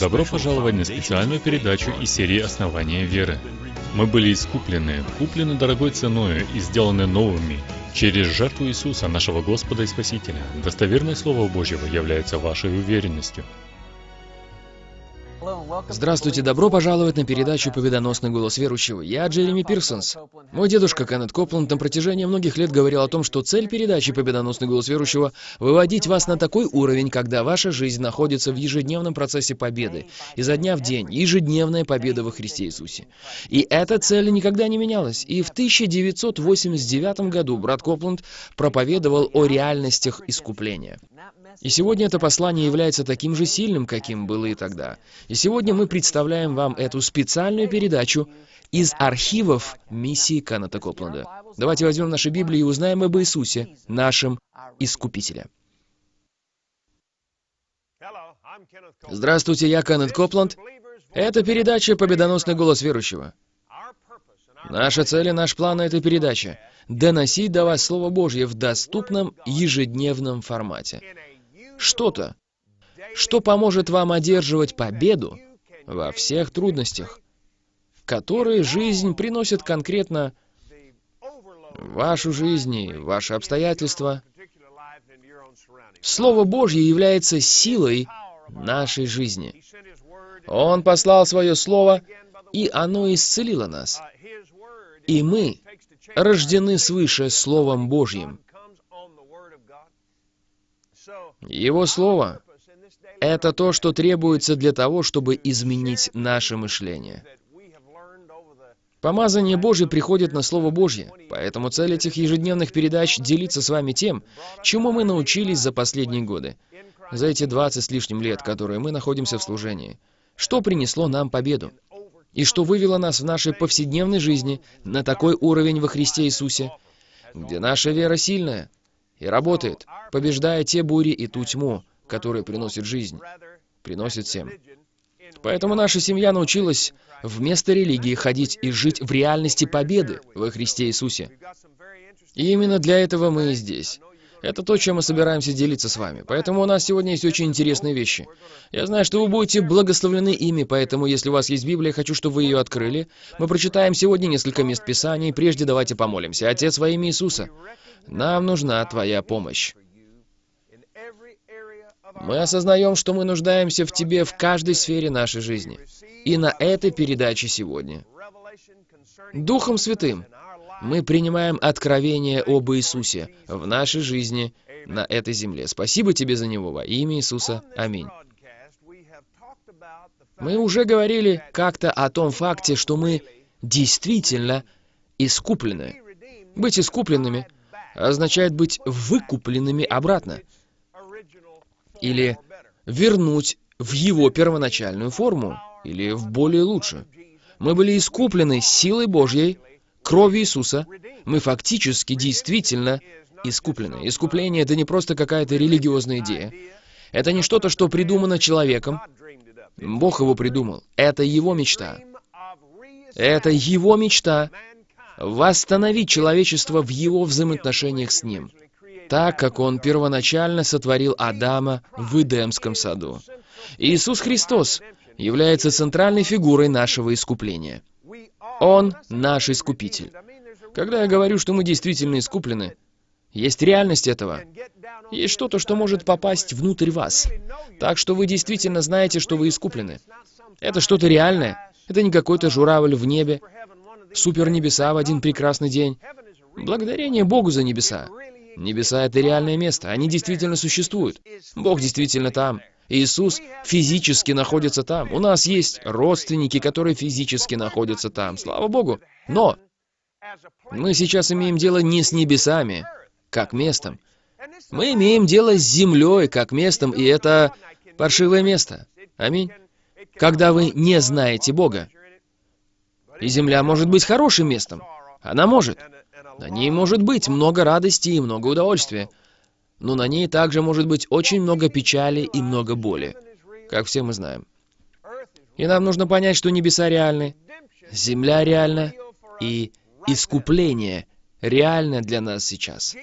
Добро пожаловать на специальную передачу из серии «Основания веры». Мы были искуплены, куплены дорогой ценою и сделаны новыми через жертву Иисуса, нашего Господа и Спасителя. Достоверное Слово Божьего является вашей уверенностью – Здравствуйте, добро пожаловать на передачу «Победоносный голос верующего». Я Джереми Пирсонс. Мой дедушка Кеннет Копланд на протяжении многих лет говорил о том, что цель передачи «Победоносный голос верующего» — выводить вас на такой уровень, когда ваша жизнь находится в ежедневном процессе победы, изо дня в день, ежедневная победа во Христе Иисусе. И эта цель никогда не менялась. И в 1989 году брат Копланд проповедовал о реальностях искупления. И сегодня это послание является таким же сильным, каким было и тогда. И сегодня мы представляем вам эту специальную передачу из архивов миссии Каната Копланда. Давайте возьмем наши Библии и узнаем об Иисусе, нашем Искупителе. Здравствуйте, я Кеннет Копланд. Это передача «Победоносный голос верующего». Наша цель и наш план этой передачи — доносить до вас Слово Божье в доступном ежедневном формате что-то, что поможет вам одерживать победу во всех трудностях, которые жизнь приносит конкретно вашу жизнь и ваши обстоятельства. Слово Божье является силой нашей жизни. Он послал свое Слово, и оно исцелило нас. И мы рождены свыше Словом Божьим. Его Слово — это то, что требуется для того, чтобы изменить наше мышление. Помазание Божье приходит на Слово Божье, поэтому цель этих ежедневных передач — делиться с вами тем, чему мы научились за последние годы, за эти 20 с лишним лет, которые мы находимся в служении. Что принесло нам победу? И что вывело нас в нашей повседневной жизни на такой уровень во Христе Иисусе, где наша вера сильная, и работает, побеждая те бури и ту тьму, которые приносит жизнь, приносит всем. Поэтому наша семья научилась вместо религии ходить и жить в реальности победы во Христе Иисусе. И именно для этого мы и здесь. Это то, чем мы собираемся делиться с вами. Поэтому у нас сегодня есть очень интересные вещи. Я знаю, что вы будете благословлены ими, поэтому если у вас есть Библия, хочу, чтобы вы ее открыли. Мы прочитаем сегодня несколько мест Писания, и прежде давайте помолимся. Отец во имя Иисуса, нам нужна Твоя помощь. Мы осознаем, что мы нуждаемся в Тебе в каждой сфере нашей жизни. И на этой передаче сегодня. Духом Святым мы принимаем откровение об Иисусе в нашей жизни на этой земле. Спасибо Тебе за Него во имя Иисуса. Аминь. Мы уже говорили как-то о том факте, что мы действительно искуплены. Быть искупленными означает быть выкупленными обратно. Или вернуть в его первоначальную форму, или в более лучшую. Мы были искуплены силой Божьей, кровью Иисуса. Мы фактически, действительно искуплены. Искупление — это не просто какая-то религиозная идея. Это не что-то, что придумано человеком. Бог его придумал. Это его мечта. Это его мечта восстановить человечество в его взаимоотношениях с ним, так как он первоначально сотворил Адама в Эдемском саду. Иисус Христос является центральной фигурой нашего искупления. Он наш искупитель. Когда я говорю, что мы действительно искуплены, есть реальность этого. Есть что-то, что может попасть внутрь вас. Так что вы действительно знаете, что вы искуплены. Это что-то реальное. Это не какой-то журавль в небе, супер небеса в один прекрасный день. Благодарение Богу за небеса. Небеса — это реальное место, они действительно существуют. Бог действительно там. Иисус физически находится там. У нас есть родственники, которые физически находятся там. Слава Богу. Но мы сейчас имеем дело не с небесами, как местом. Мы имеем дело с землей, как местом, и это паршивое место. Аминь. Когда вы не знаете Бога. И земля может быть хорошим местом. Она может. На ней может быть много радости и много удовольствия. Но на ней также может быть очень много печали и много боли, как все мы знаем. И нам нужно понять, что небеса реальны, земля реальна, и искупление реально для нас сейчас.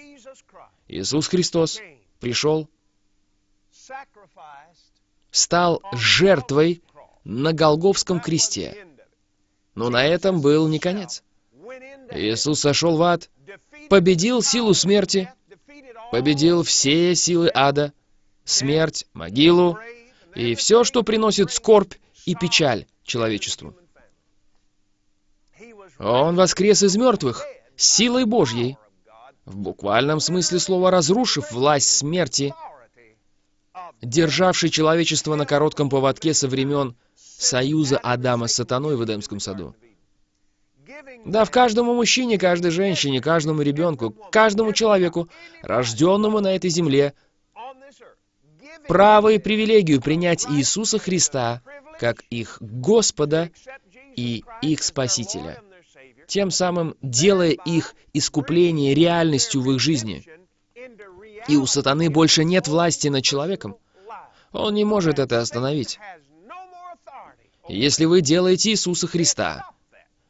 Иисус Христос пришел, стал жертвой на Голговском кресте. Но на этом был не конец. Иисус сошел в ад, победил силу смерти, победил все силы ада, смерть, могилу и все, что приносит скорбь и печаль человечеству. Он воскрес из мертвых силой Божьей, в буквальном смысле слова разрушив власть смерти, державший человечество на коротком поводке со времен союза Адама с сатаной в Эдемском саду. Да, в каждому мужчине, каждой женщине, каждому ребенку, каждому человеку, рожденному на этой земле, право и привилегию принять Иисуса Христа как их Господа и их Спасителя, тем самым делая их искупление реальностью в их жизни. И у сатаны больше нет власти над человеком. Он не может это остановить. Если вы делаете Иисуса Христа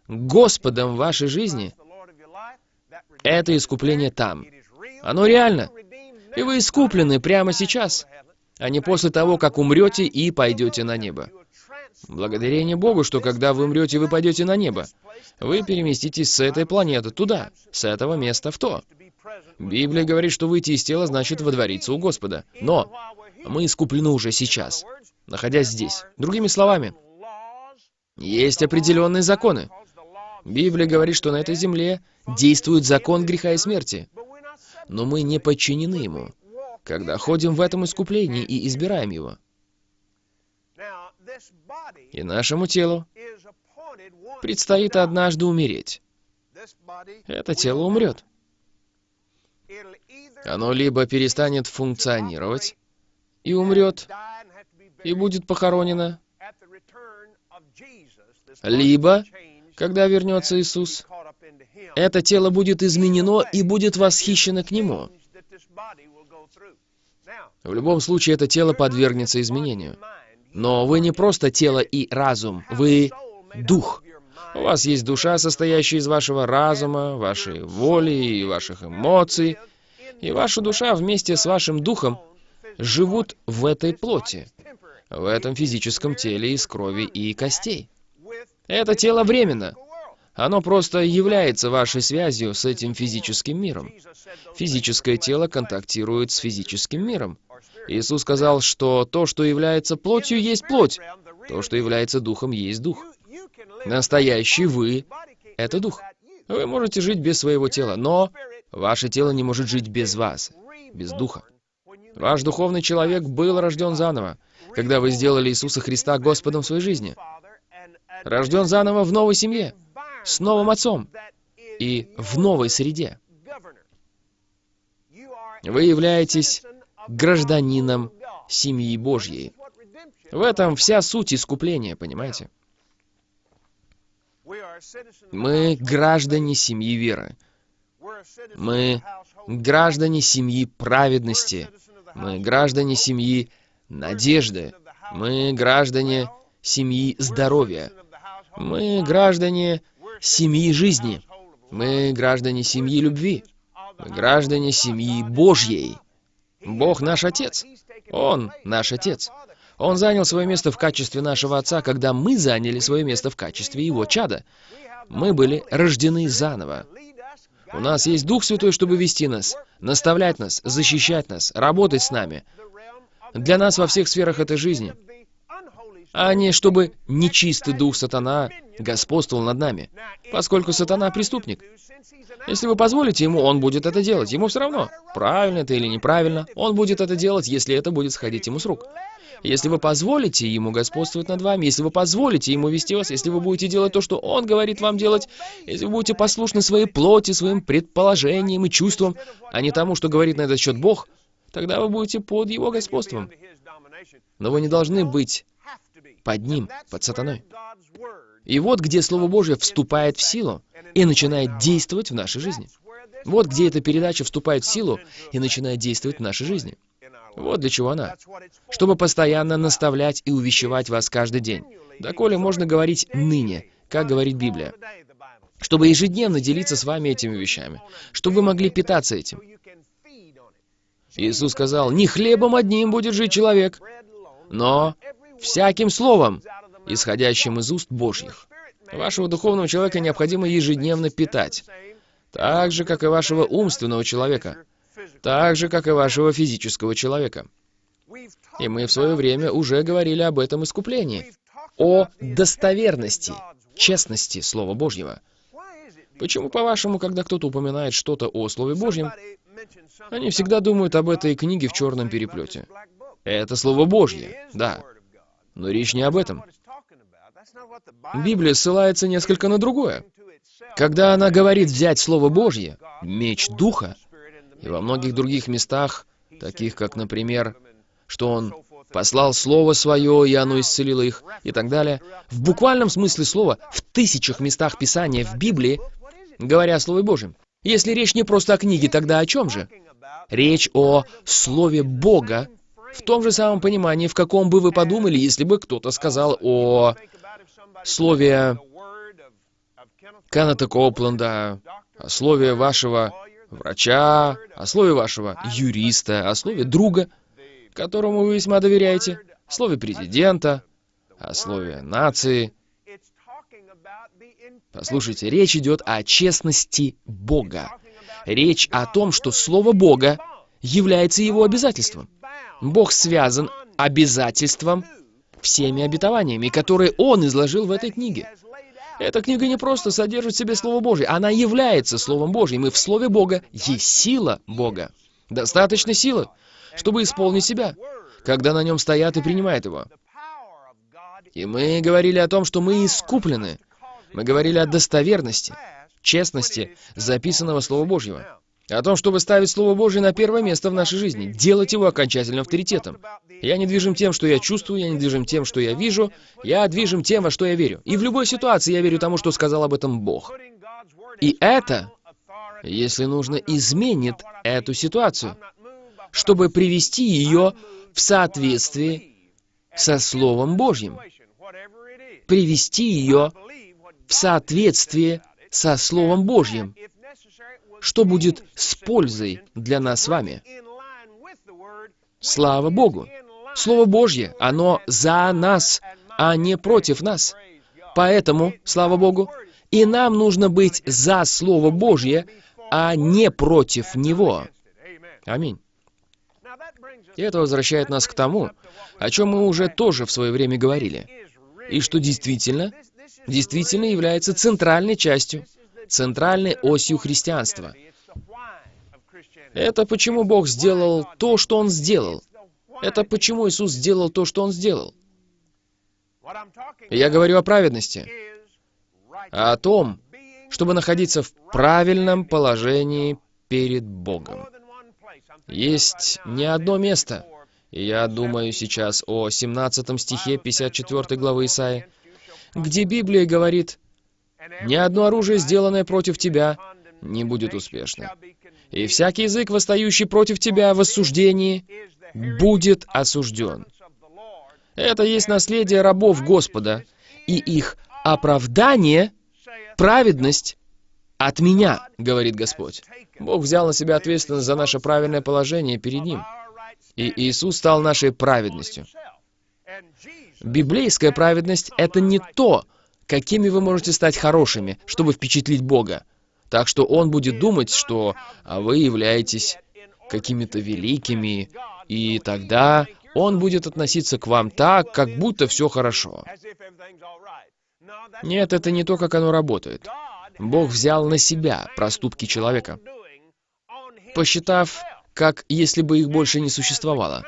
Господом вашей жизни, это искупление там. Оно реально. И вы искуплены прямо сейчас, а не после того, как умрете и пойдете на небо. Благодарение Богу, что когда вы умрете, вы пойдете на небо. Вы переместитесь с этой планеты туда, с этого места в то. Библия говорит, что выйти из тела значит водвориться у Господа. Но мы искуплены уже сейчас, находясь здесь. Другими словами, есть определенные законы. Библия говорит, что на этой земле действует закон греха и смерти. Но мы не подчинены ему, когда ходим в этом искуплении и избираем его. И нашему телу предстоит однажды умереть. Это тело умрет. Оно либо перестанет функционировать и умрет, и будет похоронено, либо, когда вернется Иисус, это тело будет изменено и будет восхищено к Нему. В любом случае, это тело подвергнется изменению. Но вы не просто тело и разум, вы дух. У вас есть душа, состоящая из вашего разума, вашей воли и ваших эмоций. И ваша душа вместе с вашим духом живут в этой плоти, в этом физическом теле из крови и костей. Это тело временно. Оно просто является вашей связью с этим физическим миром. Физическое тело контактирует с физическим миром. Иисус сказал, что то, что является плотью, есть плоть. То, что является духом, есть дух. Настоящий вы — это дух. Вы можете жить без своего тела, но ваше тело не может жить без вас, без духа. Ваш духовный человек был рожден заново, когда вы сделали Иисуса Христа Господом в своей жизни рожден заново в новой семье, с новым отцом и в новой среде. Вы являетесь гражданином семьи Божьей. В этом вся суть искупления, понимаете? Мы граждане семьи веры. Мы граждане семьи праведности. Мы граждане семьи надежды. Мы граждане семьи здоровья. Мы граждане семьи жизни. Мы граждане семьи любви. Мы граждане семьи Божьей. Бог наш Отец. Он наш Отец. Он занял свое место в качестве нашего Отца, когда мы заняли свое место в качестве Его чада. Мы были рождены заново. У нас есть Дух Святой, чтобы вести нас, наставлять нас, защищать нас, работать с нами. Для нас во всех сферах этой жизни а не чтобы нечистый дух сатана господствовал над нами, поскольку сатана преступник. Если вы позволите ему, он будет это делать. Ему все равно, правильно это или неправильно, он будет это делать, если это будет сходить ему с рук. Если вы позволите ему господствовать над вами, если вы позволите ему вести вас, если вы будете делать то, что он говорит вам делать, если вы будете послушны своей плоти, своим предположениям и чувствам, а не тому, что говорит на этот счет Бог, тогда вы будете под его господством. Но вы не должны быть под ним, под сатаной. И вот где Слово Божье вступает в силу и начинает действовать в нашей жизни. Вот где эта передача вступает в силу и начинает действовать в нашей жизни. Вот для чего она. Чтобы постоянно наставлять и увещевать вас каждый день. Доколе можно говорить «ныне», как говорит Библия. Чтобы ежедневно делиться с вами этими вещами. Чтобы вы могли питаться этим. Иисус сказал, «Не хлебом одним будет жить человек, но всяким словом, исходящим из уст Божьих. Вашего духовного человека необходимо ежедневно питать, так же, как и вашего умственного человека, так же, как и вашего физического человека. И мы в свое время уже говорили об этом искуплении, о достоверности, честности Слова Божьего. Почему, по-вашему, когда кто-то упоминает что-то о Слове Божьем, они всегда думают об этой книге в черном переплете? Это Слово Божье, да. Но речь не об этом. Библия ссылается несколько на другое. Когда она говорит взять Слово Божье, меч Духа, и во многих других местах, таких как, например, что Он послал Слово Свое, и оно исцелило их, и так далее, в буквальном смысле слова, в тысячах местах Писания в Библии, говоря о Слове Божьем. Если речь не просто о книге, тогда о чем же? Речь о Слове Бога в том же самом понимании, в каком бы вы подумали, если бы кто-то сказал о слове Кеннета Копленда, о слове вашего врача, о слове вашего юриста, о слове друга, которому вы весьма доверяете, о слове президента, о слове нации. Послушайте, речь идет о честности Бога. Речь о том, что Слово Бога является его обязательством. Бог связан обязательством всеми обетованиями, которые Он изложил в этой книге. Эта книга не просто содержит в себе Слово Божье, она является Словом Божьим, и в Слове Бога есть сила Бога. Достаточно силы, чтобы исполнить себя, когда на нем стоят и принимают его. И мы говорили о том, что мы искуплены. Мы говорили о достоверности, честности записанного Слова Божьего. О том, чтобы ставить Слово Божье на первое место в нашей жизни, делать его окончательным авторитетом. Я не движим тем, что я чувствую, я не движим тем, что я вижу, я движим тем, во что я верю. И в любой ситуации я верю тому, что сказал об этом Бог. И это, если нужно, изменит эту ситуацию, чтобы привести ее в соответствие со Словом Божьим. Привести ее в соответствие со Словом Божьим что будет с пользой для нас с вами. Слава Богу! Слово Божье, оно за нас, а не против нас. Поэтому, слава Богу, и нам нужно быть за Слово Божье, а не против Него. Аминь. И это возвращает нас к тому, о чем мы уже тоже в свое время говорили, и что действительно, действительно является центральной частью центральной осью христианства. Это почему Бог сделал то, что Он сделал. Это почему Иисус сделал то, что Он сделал. Я говорю о праведности, а о том, чтобы находиться в правильном положении перед Богом. Есть не одно место, я думаю сейчас о 17 стихе 54 главы Исаии, где Библия говорит ни одно оружие, сделанное против тебя, не будет успешно. И всякий язык, восстающий против тебя в осуждении, будет осужден. Это есть наследие рабов Господа, и их оправдание — праведность от меня, говорит Господь. Бог взял на себя ответственность за наше правильное положение перед Ним. И Иисус стал нашей праведностью. Библейская праведность — это не то, какими вы можете стать хорошими, чтобы впечатлить Бога. Так что Он будет думать, что вы являетесь какими-то великими, и тогда Он будет относиться к вам так, как будто все хорошо. Нет, это не то, как оно работает. Бог взял на себя проступки человека, посчитав, как если бы их больше не существовало.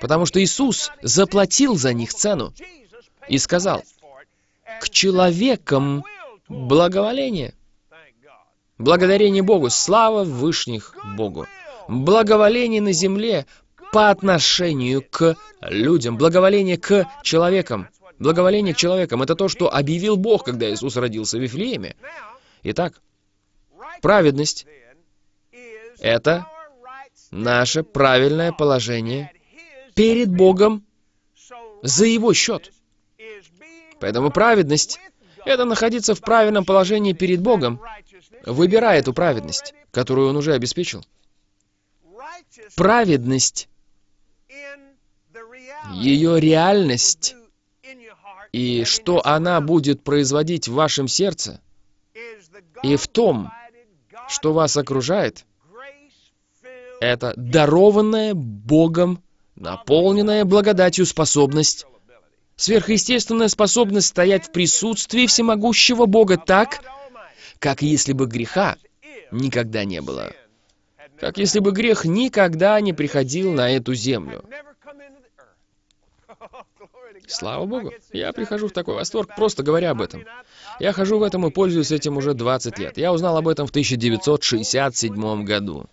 Потому что Иисус заплатил за них цену и сказал, к человекам благоволение. Благодарение Богу, слава Вышних Богу. Благоволение на земле по отношению к людям, благоволение к человекам. Благоволение к человекам — это то, что объявил Бог, когда Иисус родился в Вифлееме. Итак, праведность — это наше правильное положение перед Богом за Его счет. Поэтому праведность — это находиться в правильном положении перед Богом, выбирая эту праведность, которую Он уже обеспечил. Праведность ее реальность и что она будет производить в вашем сердце, и в том, что вас окружает, это дарованная Богом, наполненная благодатью способность, сверхъестественная способность стоять в присутствии всемогущего Бога так, как если бы греха никогда не было. Как если бы грех никогда не приходил на эту землю. Слава Богу, я прихожу в такой восторг, просто говоря об этом. Я хожу в этом и пользуюсь этим уже 20 лет. Я узнал об этом в 1967 году.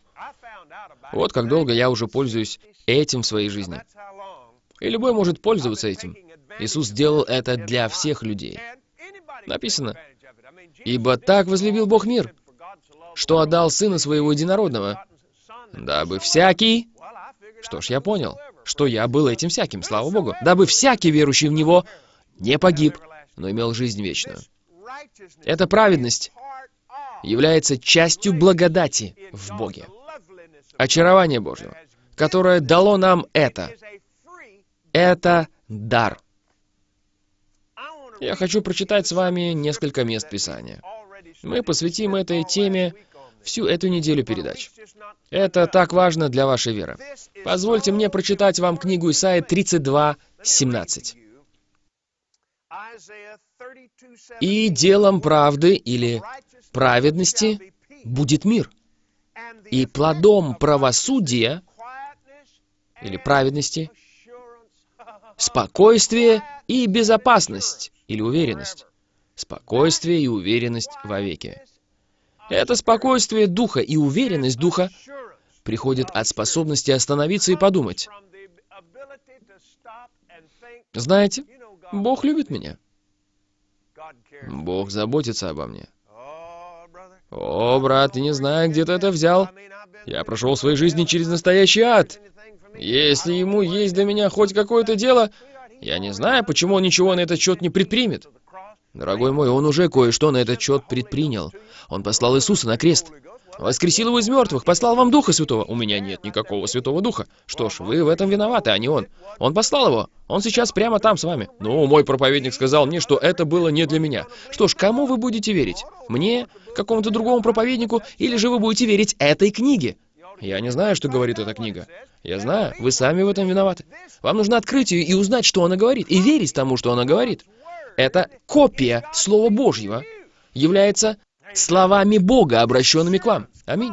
Вот как долго я уже пользуюсь этим в своей жизни. И любой может пользоваться этим. Иисус сделал это для всех людей. Написано, «Ибо так возлюбил Бог мир, что отдал Сына Своего Единородного, дабы всякий...» Что ж, я понял, что я был этим всяким, слава Богу. Дабы всякий верующий в Него не погиб, но имел жизнь вечную. Эта праведность является частью благодати в Боге. Очарование Божьего, которое дало нам это. Это дар. Я хочу прочитать с вами несколько мест Писания. Мы посвятим этой теме всю эту неделю передач. Это так важно для вашей веры. Позвольте мне прочитать вам книгу Исаия 32, 17. «И делом правды или праведности будет мир, и плодом правосудия или праведности спокойствие и безопасность или уверенность. Спокойствие и уверенность вовеки. Это спокойствие духа и уверенность духа приходит от способности остановиться и подумать. Знаете, Бог любит меня. Бог заботится обо мне. О, брат, ты не знаю, где ты это взял. Я прошел в своей жизни через настоящий ад. Если ему есть для меня хоть какое-то дело, я не знаю, почему он ничего на этот счет не предпримет. Дорогой мой, он уже кое-что на этот счет предпринял. Он послал Иисуса на крест. Воскресил его из мертвых, послал вам Духа Святого. У меня нет никакого Святого Духа. Что ж, вы в этом виноваты, а не он. Он послал его. Он сейчас прямо там с вами. Ну, мой проповедник сказал мне, что это было не для меня. Что ж, кому вы будете верить? Мне? Какому-то другому проповеднику? Или же вы будете верить этой книге? Я не знаю, что говорит эта книга. Я знаю, вы сами в этом виноваты. Вам нужно открыть ее и узнать, что она говорит, и верить тому, что она говорит это копия Слова Божьего, является словами Бога, обращенными к вам. Аминь.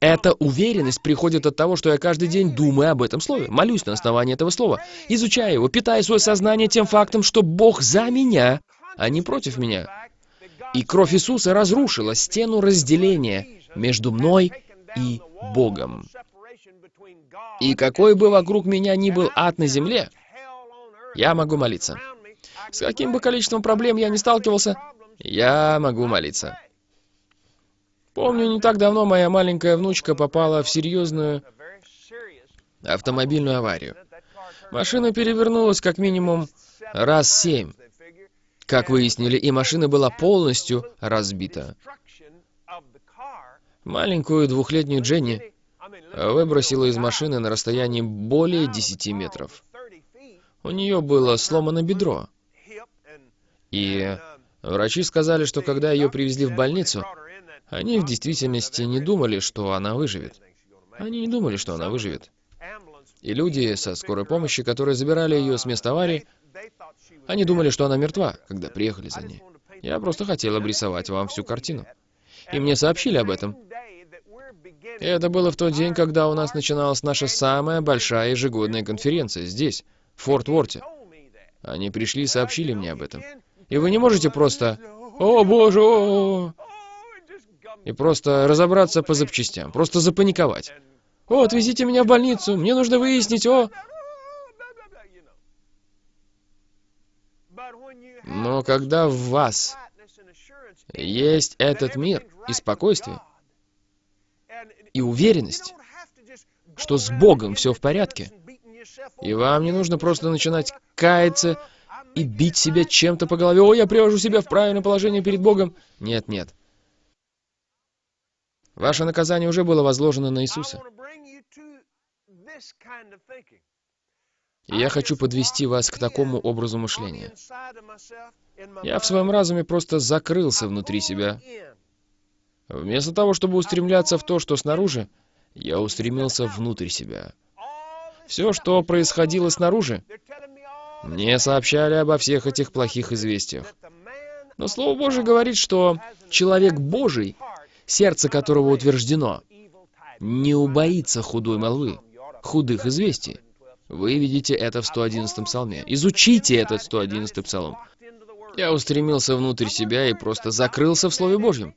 Эта уверенность приходит от того, что я каждый день думаю об этом слове, молюсь на основании этого слова, изучаю его, питая свое сознание тем фактом, что Бог за меня, а не против меня. И кровь Иисуса разрушила стену разделения между мной и Богом. И какой бы вокруг меня ни был ад на земле, я могу молиться. С каким бы количеством проблем я не сталкивался, я могу молиться. Помню, не так давно моя маленькая внучка попала в серьезную автомобильную аварию. Машина перевернулась как минимум раз семь. Как выяснили, и машина была полностью разбита. Маленькую двухлетнюю Дженни выбросила из машины на расстоянии более 10 метров. У нее было сломано бедро. И врачи сказали, что когда ее привезли в больницу, они в действительности не думали, что она выживет. Они не думали, что она выживет. И люди со скорой помощи, которые забирали ее с места аварии, они думали, что она мертва, когда приехали за ней. Я просто хотел обрисовать вам всю картину. И мне сообщили об этом. И это было в тот день, когда у нас начиналась наша самая большая ежегодная конференция здесь, в Форт Уорте. Они пришли и сообщили мне об этом. И вы не можете просто «О, боже!» и просто разобраться по запчастям, просто запаниковать. «О, отвезите меня в больницу, мне нужно выяснить, о...» Но когда в вас есть этот мир и спокойствие, и уверенность, что с Богом все в порядке, и вам не нужно просто начинать каяться и бить себя чем-то по голове. «О, я привожу себя в правильное положение перед Богом». Нет, нет. Ваше наказание уже было возложено на Иисуса. И я хочу подвести вас к такому образу мышления. Я в своем разуме просто закрылся внутри себя. Вместо того, чтобы устремляться в то, что снаружи, я устремился внутрь себя. Все, что происходило снаружи, мне сообщали обо всех этих плохих известиях. Но Слово Божие говорит, что человек Божий, сердце которого утверждено, не убоится худой молвы, худых известий. Вы видите это в 111 псалме. Изучите этот 111 псалом. Я устремился внутрь себя и просто закрылся в Слове Божьем.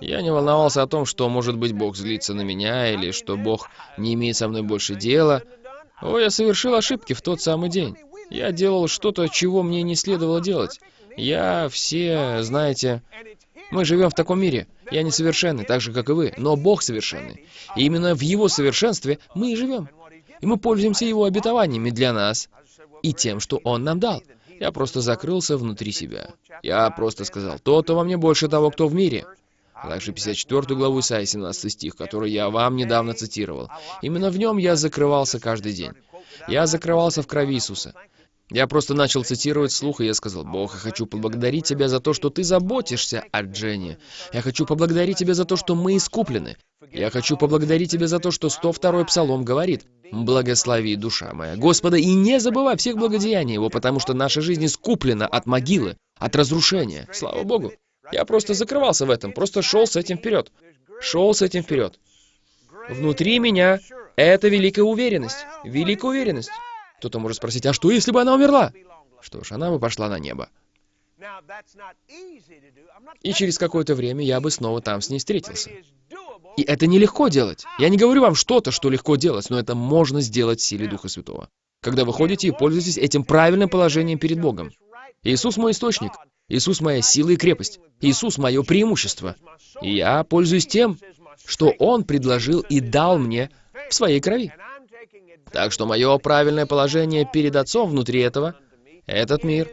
Я не волновался о том, что, может быть, Бог злится на меня, или что Бог не имеет со мной больше дела. О, я совершил ошибки в тот самый день. Я делал что-то, чего мне не следовало делать. Я все, знаете, мы живем в таком мире. Я несовершенный, так же, как и вы, но Бог совершенный. И именно в Его совершенстве мы и живем. И мы пользуемся Его обетованиями для нас и тем, что Он нам дал. Я просто закрылся внутри себя. Я просто сказал, то-то во мне больше того, кто в мире а также 54 главу Исаия, 17 стих, который я вам недавно цитировал. Именно в нем я закрывался каждый день. Я закрывался в крови Иисуса. Я просто начал цитировать слух, и я сказал, «Бог, я хочу поблагодарить Тебя за то, что Ты заботишься о Дженни. Я хочу поблагодарить Тебя за то, что мы искуплены. Я хочу поблагодарить Тебя за то, что 102-й Псалом говорит, «Благослови, душа моя, Господа, и не забывай всех благодеяний Его, потому что наша жизнь искуплена от могилы, от разрушения». Слава Богу! Я просто закрывался в этом, просто шел с этим вперед. Шел с этим вперед. Внутри меня это великая уверенность. Великая уверенность. Кто-то может спросить, а что, если бы она умерла? Что ж, она бы пошла на небо. И через какое-то время я бы снова там с ней встретился. И это нелегко делать. Я не говорю вам что-то, что легко делать, но это можно сделать в силе Духа Святого. Когда вы ходите и пользуетесь этим правильным положением перед Богом. Иисус мой источник. Иисус моя сила и крепость. Иисус мое преимущество. И я пользуюсь тем, что Он предложил и дал мне в своей крови. Так что мое правильное положение перед Отцом внутри этого, этот мир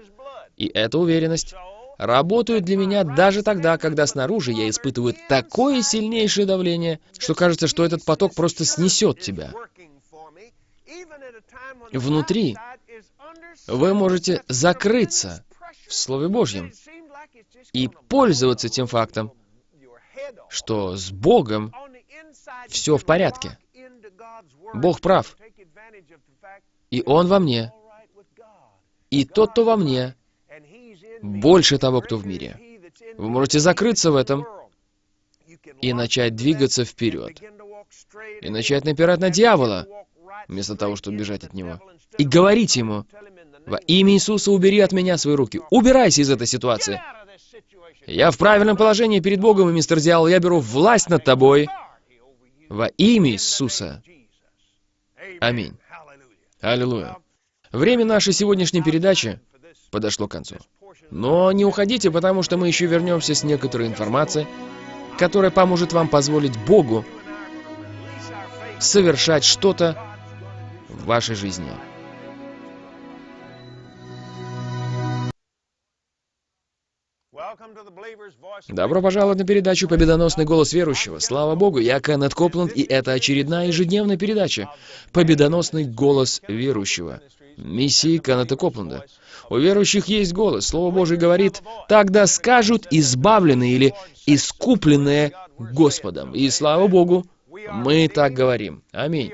и эта уверенность работают для меня даже тогда, когда снаружи я испытываю такое сильнейшее давление, что кажется, что этот поток просто снесет тебя. Внутри вы можете закрыться в Слове Божьем и пользоваться тем фактом, что с Богом все в порядке. Бог прав. И Он во мне. И тот, кто во мне, больше того, кто в мире. Вы можете закрыться в этом и начать двигаться вперед. И начать напирать на дьявола, вместо того, чтобы бежать от него. И говорить ему, во имя Иисуса убери от меня свои руки. Убирайся из этой ситуации. Я в правильном положении перед Богом, и, мистер Дьявол, я беру власть над тобой. Во имя Иисуса. Аминь. Аллилуйя. Время нашей сегодняшней передачи подошло к концу. Но не уходите, потому что мы еще вернемся с некоторой информацией, которая поможет вам позволить Богу совершать что-то в вашей жизни. Добро пожаловать на передачу «Победоносный голос верующего». Слава Богу, я Кеннет Копланд, и это очередная ежедневная передача «Победоносный голос верующего» миссии Кеннета Копланда. У верующих есть голос. Слово Божие говорит, «Тогда скажут избавленные или искупленные Господом». И слава Богу, мы так говорим. Аминь.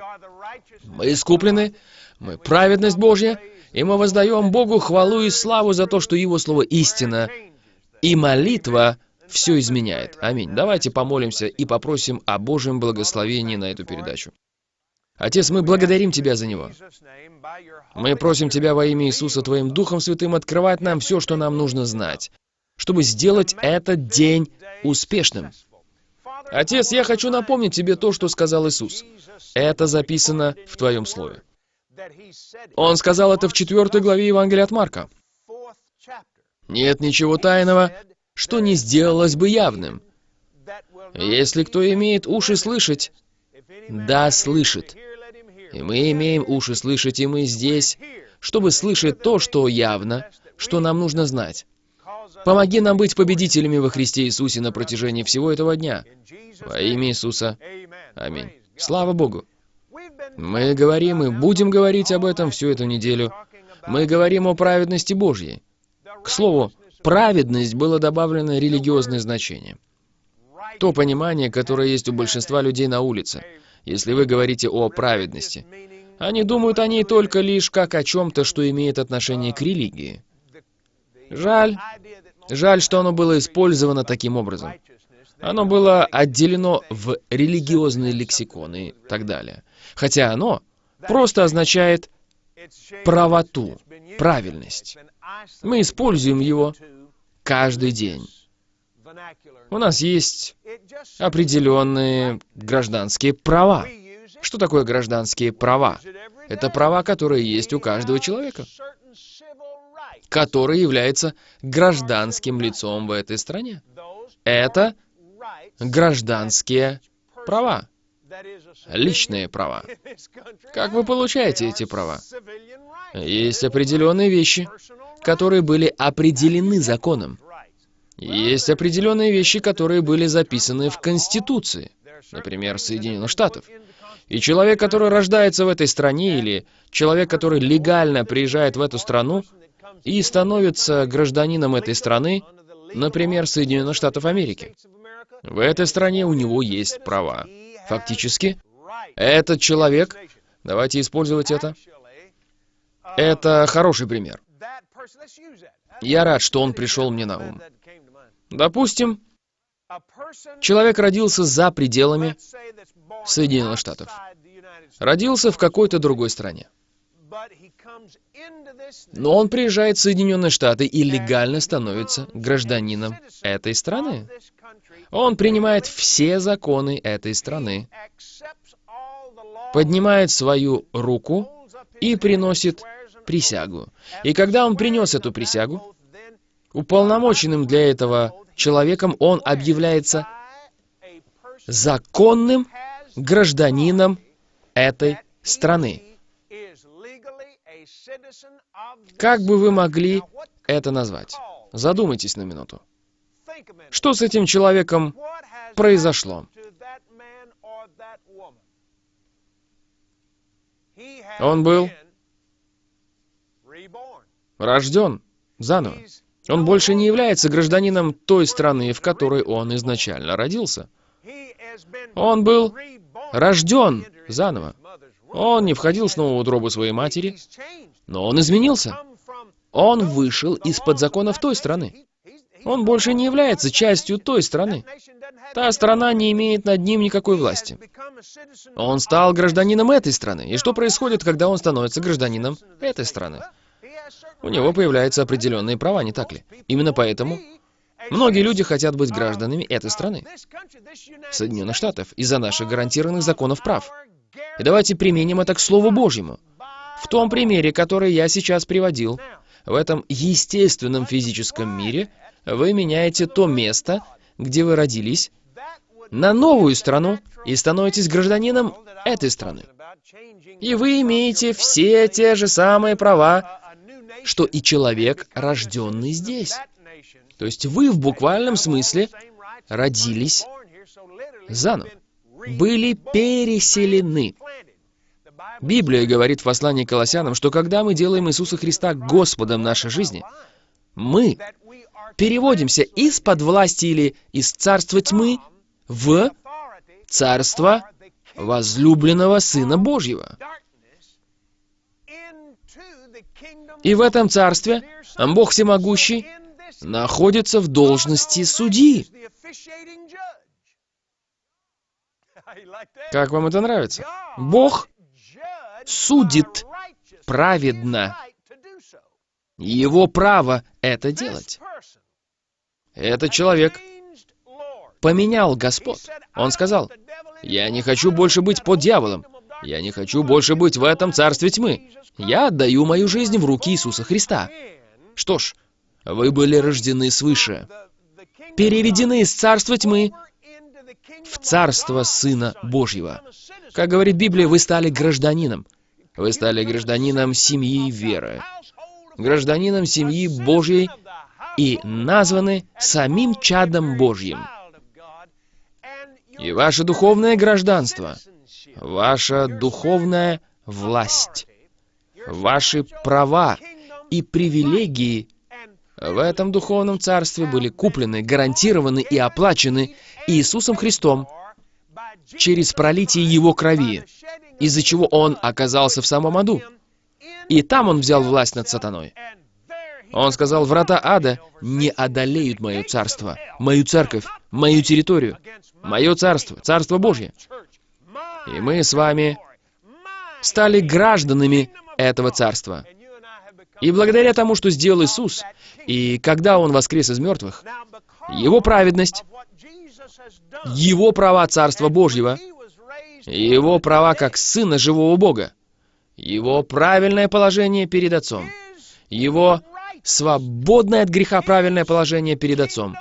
Мы искуплены, мы праведность Божья, и мы воздаем Богу хвалу и славу за то, что Его Слово истина, и молитва все изменяет. Аминь. Давайте помолимся и попросим о Божьем благословении на эту передачу. Отец, мы благодарим Тебя за него. Мы просим Тебя во имя Иисуса Твоим Духом Святым открывать нам все, что нам нужно знать, чтобы сделать этот день успешным. Отец, я хочу напомнить Тебе то, что сказал Иисус. Это записано в Твоем Слове. Он сказал это в четвертой главе Евангелия от Марка. Нет ничего тайного, что не сделалось бы явным. Если кто имеет уши слышать, да слышит. И мы имеем уши слышать, и мы здесь, чтобы слышать то, что явно, что нам нужно знать. Помоги нам быть победителями во Христе Иисусе на протяжении всего этого дня. Во имя Иисуса. Аминь. Слава Богу. Мы говорим и будем говорить об этом всю эту неделю. Мы говорим о праведности Божьей. К слову, праведность было добавлено религиозное значение. То понимание, которое есть у большинства людей на улице. Если вы говорите о праведности, они думают о ней только лишь как о чем-то, что имеет отношение к религии. Жаль, жаль, что оно было использовано таким образом. Оно было отделено в религиозные лексиконы и так далее. Хотя оно просто означает правоту, правильность. Мы используем его каждый день. У нас есть определенные гражданские права. Что такое гражданские права? Это права, которые есть у каждого человека, который является гражданским лицом в этой стране. Это гражданские права, личные права. Как вы получаете эти права? Есть определенные вещи, которые были определены законом. Есть определенные вещи, которые были записаны в Конституции, например, Соединенных Штатов. И человек, который рождается в этой стране, или человек, который легально приезжает в эту страну и становится гражданином этой страны, например, Соединенных Штатов Америки, в этой стране у него есть права. Фактически, этот человек, давайте использовать это, это хороший пример. Я рад, что он пришел мне на ум. Допустим, человек родился за пределами Соединенных Штатов. Родился в какой-то другой стране. Но он приезжает в Соединенные Штаты и легально становится гражданином этой страны. Он принимает все законы этой страны, поднимает свою руку и приносит присягу. И когда он принес эту присягу, уполномоченным для этого человеком он объявляется законным гражданином этой страны. Как бы вы могли это назвать? Задумайтесь на минуту. Что с этим человеком произошло? Он был рожден заново. Он больше не является гражданином той страны, в которой он изначально родился. Он был рожден заново. Он не входил снова в утробу своей матери, но он изменился. Он вышел из-под законов той страны. Он больше не является частью той страны. Та страна не имеет над ним никакой власти. Он стал гражданином этой страны. И что происходит, когда он становится гражданином этой страны? У него появляются определенные права, не так ли? Именно поэтому многие люди хотят быть гражданами этой страны, Соединенных Штатов, из-за наших гарантированных законов прав. И давайте применим это к Слову Божьему. В том примере, который я сейчас приводил, в этом естественном физическом мире вы меняете то место, где вы родились, на новую страну и становитесь гражданином этой страны. И вы имеете все те же самые права, что и человек, рожденный здесь. То есть вы в буквальном смысле родились заново, были переселены. Библия говорит в послании к Колоссянам, что когда мы делаем Иисуса Христа Господом нашей жизни, мы переводимся из-под власти или из царства тьмы в царство возлюбленного Сына Божьего. И в этом царстве Бог Всемогущий находится в должности судьи. Как вам это нравится? Бог судит праведно. Его право это делать. Этот человек поменял Господь. Он сказал, «Я не хочу больше быть под дьяволом. Я не хочу больше быть в этом царстве тьмы. Я отдаю мою жизнь в руки Иисуса Христа. Что ж, вы были рождены свыше, переведены из царства тьмы в царство Сына Божьего. Как говорит Библия, вы стали гражданином. Вы стали гражданином семьи веры, гражданином семьи Божьей и названы самим чадом Божьим. И ваше духовное гражданство, ваша духовная власть, ваши права и привилегии в этом духовном царстве были куплены, гарантированы и оплачены Иисусом Христом через пролитие Его крови, из-за чего Он оказался в самом аду. И там Он взял власть над сатаной. Он сказал, врата ада не одолеют мое царство, мою церковь, мою территорию, мое царство, царство Божье. И мы с вами стали гражданами этого царства. И благодаря тому, что сделал Иисус, и когда Он воскрес из мертвых, Его праведность, Его права Царства Божьего, Его права как Сына Живого Бога, Его правильное положение перед Отцом, Его свободное от греха правильное положение перед Отцом.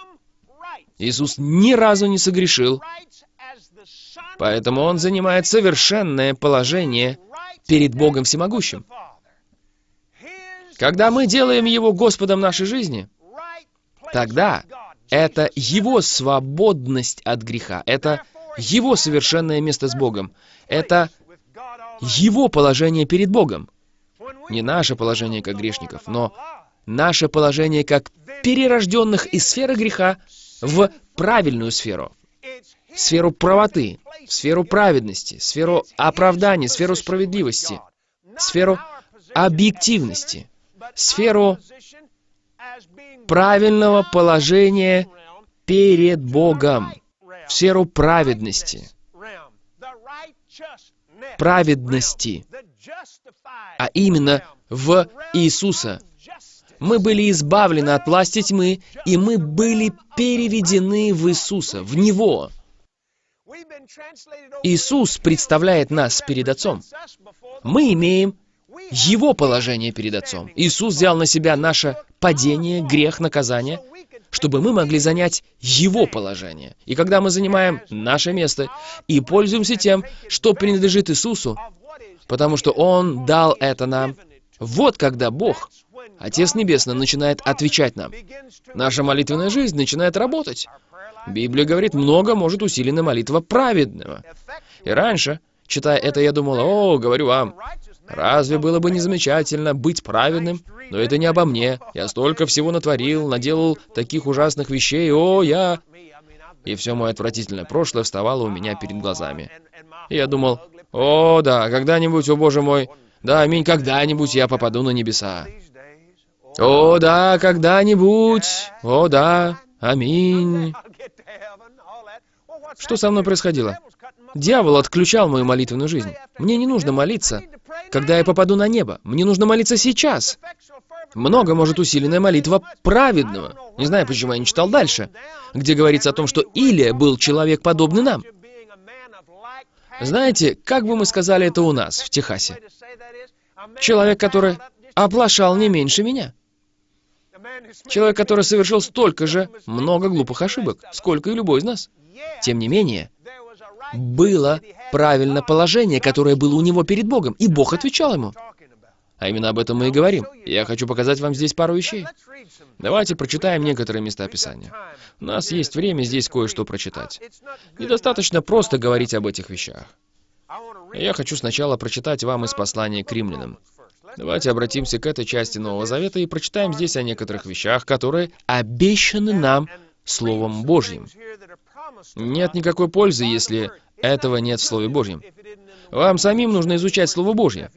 Иисус ни разу не согрешил, поэтому Он занимает совершенное положение перед Богом Всемогущим. Когда мы делаем Его Господом нашей жизни, тогда это Его свободность от греха, это Его совершенное место с Богом, это Его положение перед Богом. Не наше положение как грешников, но наше положение как перерожденных из сферы греха в правильную сферу, в сферу правоты, в сферу праведности, в сферу оправдания, в сферу справедливости, в сферу объективности сферу правильного положения перед Богом, в сферу праведности, праведности, а именно в Иисуса. Мы были избавлены от власти тьмы, и мы были переведены в Иисуса, в Него. Иисус представляет нас перед Отцом. Мы имеем его положение перед Отцом. Иисус взял на себя наше падение, грех, наказание, чтобы мы могли занять Его положение. И когда мы занимаем наше место и пользуемся тем, что принадлежит Иисусу, потому что Он дал это нам, вот когда Бог, Отец Небесный, начинает отвечать нам. Наша молитвенная жизнь начинает работать. Библия говорит, много может усилена молитва праведного. И раньше, читая это, я думал, о, говорю вам, Разве было бы не замечательно быть праведным? Но это не обо мне. Я столько всего натворил, наделал таких ужасных вещей. О, я... И все мое отвратительное прошлое вставало у меня перед глазами. И я думал, о, да, когда-нибудь, о боже мой, да, аминь, когда-нибудь я попаду на небеса. О, да, когда-нибудь, о, да, аминь. Что со мной происходило? Дьявол отключал мою молитвенную жизнь. Мне не нужно молиться, когда я попаду на небо. Мне нужно молиться сейчас. Много может усиленная молитва праведного. Не знаю, почему я не читал дальше, где говорится о том, что Илия был человек, подобный нам. Знаете, как бы мы сказали это у нас, в Техасе? Человек, который оплошал не меньше меня. Человек, который совершил столько же много глупых ошибок, сколько и любой из нас. Тем не менее, было правильное положение, которое было у него перед Богом, и Бог отвечал ему. А именно об этом мы и говорим. Я хочу показать вам здесь пару вещей. Давайте прочитаем некоторые места Писания. У нас есть время здесь кое-что прочитать. Недостаточно просто говорить об этих вещах. Я хочу сначала прочитать вам из послания к римлянам. Давайте обратимся к этой части Нового Завета и прочитаем здесь о некоторых вещах, которые обещаны нам Словом Божьим. Нет никакой пользы, если этого нет в Слове Божьем. Вам самим нужно изучать Слово Божье.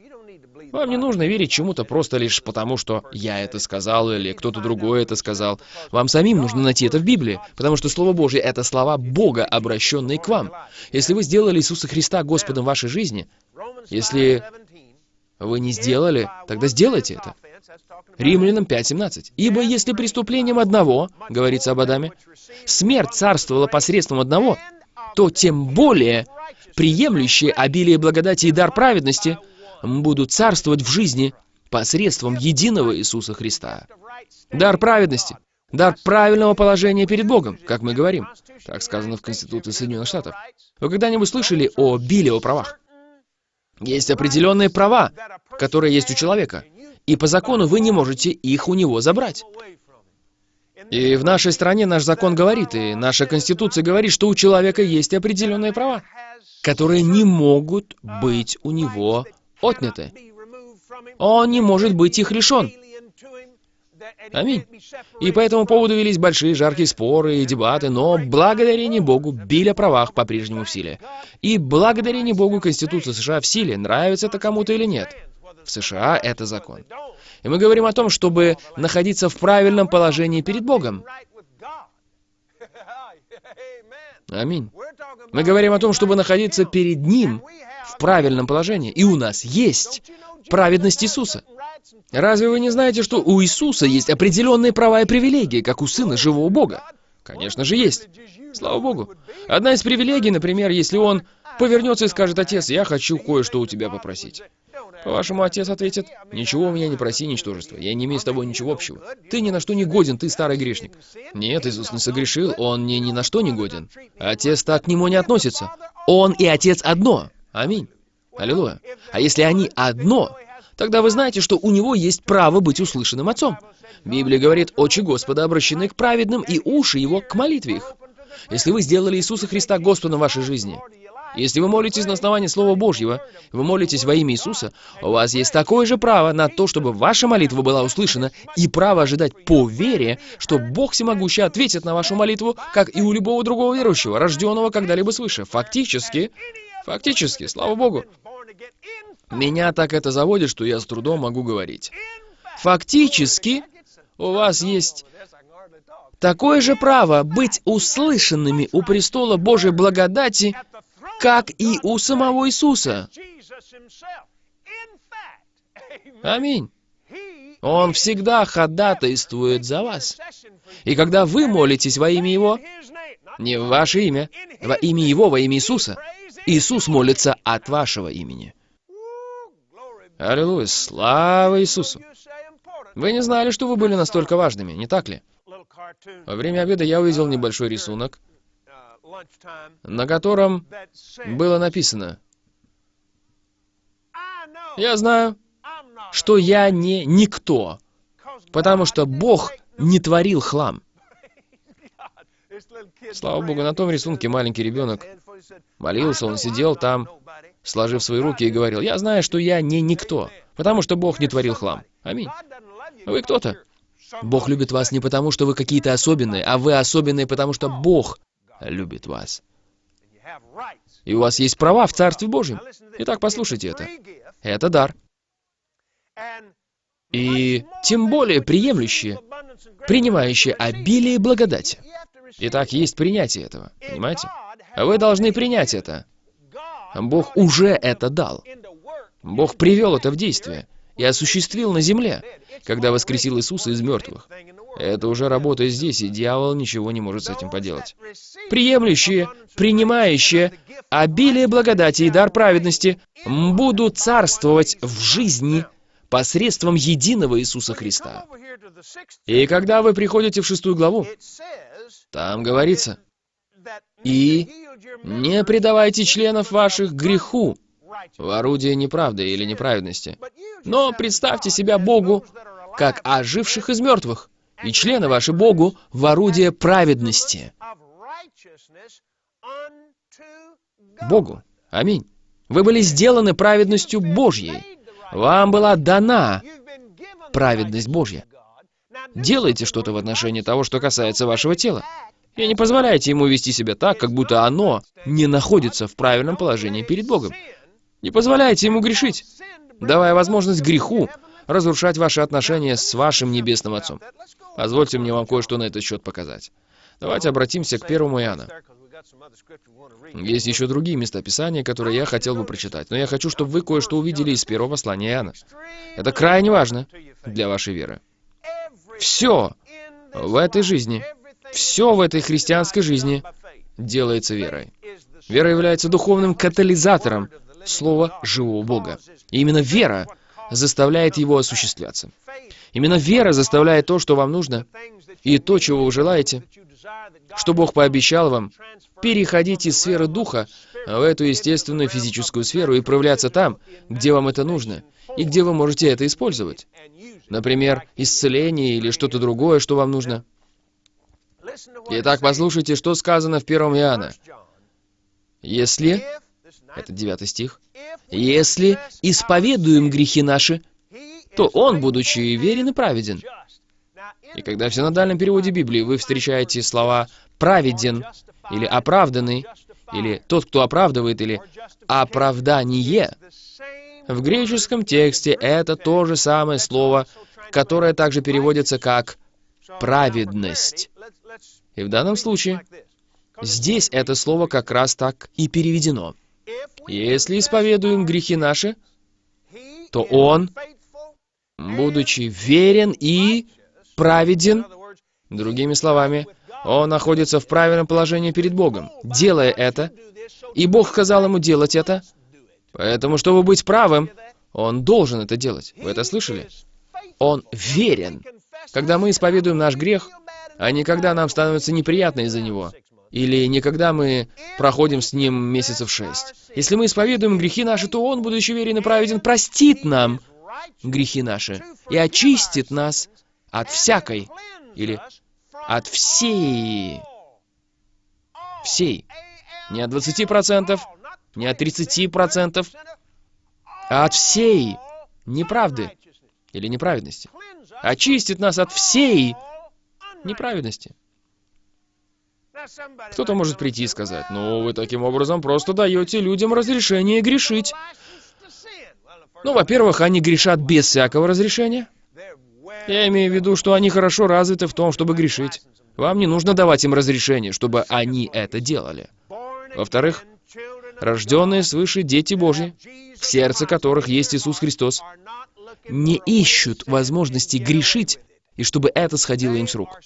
Вам не нужно верить чему-то просто лишь потому, что я это сказал или кто-то другой это сказал. Вам самим нужно найти это в Библии, потому что Слово Божье — это слова Бога, обращенные к вам. Если вы сделали Иисуса Христа Господом вашей жизни, если вы не сделали, тогда сделайте это. Римлянам 5.17. «Ибо если преступлением одного, — говорится об Адаме, — смерть царствовала посредством одного, то тем более приемлющие обилие благодати и дар праведности будут царствовать в жизни посредством единого Иисуса Христа. Дар праведности, дар правильного положения перед Богом, как мы говорим. Так сказано в Конституции Соединенных Штатов. Вы когда-нибудь слышали о Биле правах? Есть определенные права, которые есть у человека, и по закону вы не можете их у него забрать. И в нашей стране наш закон говорит, и наша Конституция говорит, что у человека есть определенные права, которые не могут быть у него отняты. Он не может быть их лишен. Аминь. И по этому поводу велись большие жаркие споры и дебаты, но благодарение Богу Биль о правах по-прежнему в силе. И благодарение Богу Конституция США в силе, нравится это кому-то или нет. В США это закон. И мы говорим о том, чтобы находиться в правильном положении перед Богом. Аминь. Мы говорим о том, чтобы находиться перед Ним в правильном положении. И у нас есть праведность Иисуса. Разве вы не знаете, что у Иисуса есть определенные права и привилегии, как у Сына Живого Бога? Конечно же есть. Слава Богу. Одна из привилегий, например, если он повернется и скажет, «Отец, я хочу кое-что у тебя попросить». По-вашему, отец ответит, «Ничего у меня не проси, ничтожество. Я не имею с тобой ничего общего. Ты ни на что не годен, ты старый грешник». Нет, Иисус не согрешил, он не ни на что не годен. Отец так к нему не относится. Он и отец одно. Аминь. Аллилуйя. А если они одно, тогда вы знаете, что у него есть право быть услышанным отцом. Библия говорит, очи Господа обращены к праведным, и уши его к молитве их. Если вы сделали Иисуса Христа Господом в вашей жизни, если вы молитесь на основании Слова Божьего, вы молитесь во имя Иисуса, у вас есть такое же право на то, чтобы ваша молитва была услышана, и право ожидать по вере, что Бог Всемогущий ответит на вашу молитву, как и у любого другого верующего, рожденного когда-либо свыше. Фактически, фактически, слава Богу. Меня так это заводит, что я с трудом могу говорить. Фактически, у вас есть такое же право быть услышанными у престола Божьей благодати, как и у самого Иисуса. Аминь. Он всегда ходатайствует за вас. И когда вы молитесь во имя Его, не в ваше имя, во имя Его, во имя Иисуса, Иисус молится от вашего имени. Аллилуйя, слава Иисусу! Вы не знали, что вы были настолько важными, не так ли? Во время обеда я увидел небольшой рисунок, на котором было написано «Я знаю, что я не никто, потому что Бог не творил хлам». Слава Богу, на том рисунке маленький ребенок молился, он сидел там, сложив свои руки и говорил, «Я знаю, что я не никто, потому что Бог не творил хлам». Аминь. Вы кто-то. Бог любит вас не потому, что вы какие-то особенные, а вы особенные, потому что Бог любит вас. И у вас есть права в Царстве Божьем. Итак, послушайте это. Это дар. И тем более приемлющие, принимающие обилие благодати. Итак, есть принятие этого. Понимаете? Вы должны принять это. Бог уже это дал. Бог привел это в действие и осуществил на земле, когда воскресил Иисуса из мертвых. Это уже работает здесь, и дьявол ничего не может с этим поделать. Приемлющие, принимающие обилие благодати и дар праведности будут царствовать в жизни посредством единого Иисуса Христа. И когда вы приходите в шестую главу, там говорится, «И не предавайте членов ваших греху в орудие неправды или неправедности, но представьте себя Богу, как оживших из мертвых, и члены ваши Богу в орудие праведности. Богу. Аминь. Вы были сделаны праведностью Божьей. Вам была дана праведность Божья. Делайте что-то в отношении того, что касается вашего тела. И не позволяйте ему вести себя так, как будто оно не находится в правильном положении перед Богом. Не позволяйте ему грешить, давая возможность греху разрушать ваши отношения с вашим Небесным Отцом. Позвольте мне вам кое-что на этот счет показать. Давайте обратимся к первому Иоанна. Есть еще другие места Писания, которые я хотел бы прочитать, но я хочу, чтобы вы кое-что увидели из первого послания Иоанна. Это крайне важно для вашей веры. Все в этой жизни, все в этой христианской жизни делается верой. Вера является духовным катализатором слова живого Бога. И именно вера заставляет его осуществляться. Именно вера заставляет то, что вам нужно, и то, чего вы желаете, что Бог пообещал вам, переходить из сферы духа в эту естественную физическую сферу и проявляться там, где вам это нужно, и где вы можете это использовать. Например, исцеление или что-то другое, что вам нужно. Итак, послушайте, что сказано в 1 Иоанна. Если, это 9 стих, «Если исповедуем грехи наши, то Он, будучи верен и праведен». И когда в синодальном переводе Библии вы встречаете слова «праведен» или «оправданный», или «тот, кто оправдывает», или «оправдание», в греческом тексте это то же самое слово, которое также переводится как «праведность». И в данном случае здесь это слово как раз так и переведено. Если исповедуем грехи наши, то Он, будучи верен и праведен, другими словами, Он находится в правильном положении перед Богом, делая это, и Бог сказал ему делать это, поэтому, чтобы быть правым, Он должен это делать. Вы это слышали? Он верен. Когда мы исповедуем наш грех, а не когда нам становится неприятно из-за него, или не когда мы проходим с ним месяцев шесть. Если мы исповедуем грехи наши, то Он, будучи верен и праведен, простит нам грехи наши и очистит нас от всякой или от всей, всей, не от 20%, не от 30%, а от всей неправды или неправедности. Очистит нас от всей неправедности. Кто-то может прийти и сказать, ну, вы таким образом просто даете людям разрешение грешить. Ну, во-первых, они грешат без всякого разрешения. Я имею в виду, что они хорошо развиты в том, чтобы грешить. Вам не нужно давать им разрешение, чтобы они это делали. Во-вторых, рожденные свыше дети Божьи, в сердце которых есть Иисус Христос, не ищут возможности грешить, и чтобы это сходило им с рук.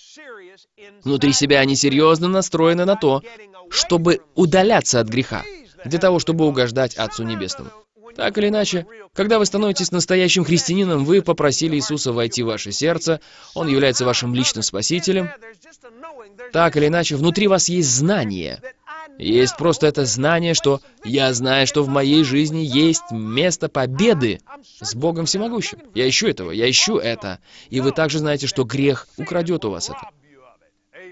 Внутри себя они серьезно настроены на то, чтобы удаляться от греха, для того, чтобы угождать Отцу Небесному. Так или иначе, когда вы становитесь настоящим христианином, вы попросили Иисуса войти в ваше сердце, Он является вашим личным спасителем. Так или иначе, внутри вас есть знание. Есть просто это знание, что я знаю, что в моей жизни есть место победы с Богом Всемогущим. Я ищу этого, я ищу это. И вы также знаете, что грех украдет у вас это.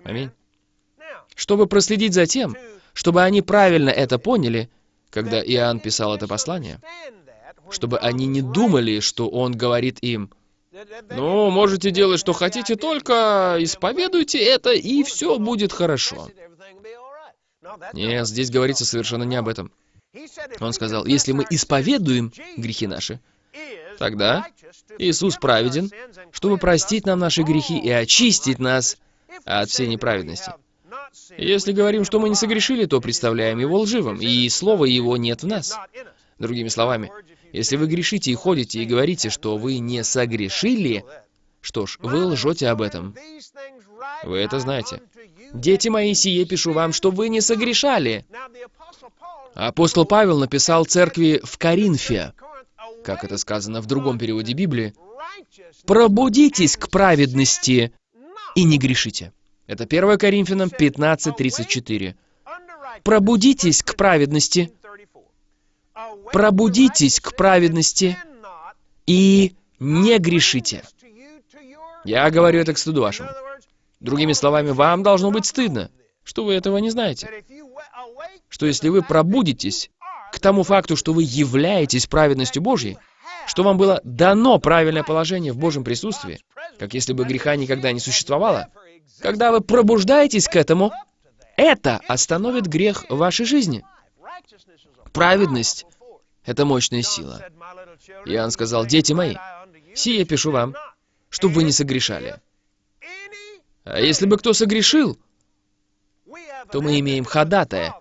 Аминь. Чтобы проследить за тем, чтобы они правильно это поняли, когда Иоанн писал это послание, чтобы они не думали, что он говорит им, «Ну, можете делать, что хотите, только исповедуйте это, и все будет хорошо». Нет, здесь говорится совершенно не об этом. Он сказал, если мы исповедуем грехи наши, тогда Иисус праведен, чтобы простить нам наши грехи и очистить нас от всей неправедности. Если говорим, что мы не согрешили, то представляем его лживым, и слова его нет в нас. Другими словами, если вы грешите и ходите и говорите, что вы не согрешили, что ж, вы лжете об этом. Вы это знаете. «Дети мои, сие пишу вам, что вы не согрешали». Апостол Павел написал церкви в Коринфе, как это сказано в другом переводе Библии, «Пробудитесь к праведности и не грешите». Это 1 Коринфянам 15.34. «Пробудитесь к праведности, пробудитесь к праведности и не грешите». Я говорю это к стыду вашему. Другими словами, вам должно быть стыдно, что вы этого не знаете. Что если вы пробудитесь к тому факту, что вы являетесь праведностью Божьей, что вам было дано правильное положение в Божьем присутствии, как если бы греха никогда не существовало, когда вы пробуждаетесь к этому, это остановит грех в вашей жизни. Праведность — это мощная сила. Иоанн сказал, «Дети мои, сие пишу вам, чтобы вы не согрешали». А если бы кто согрешил, то мы имеем ходатая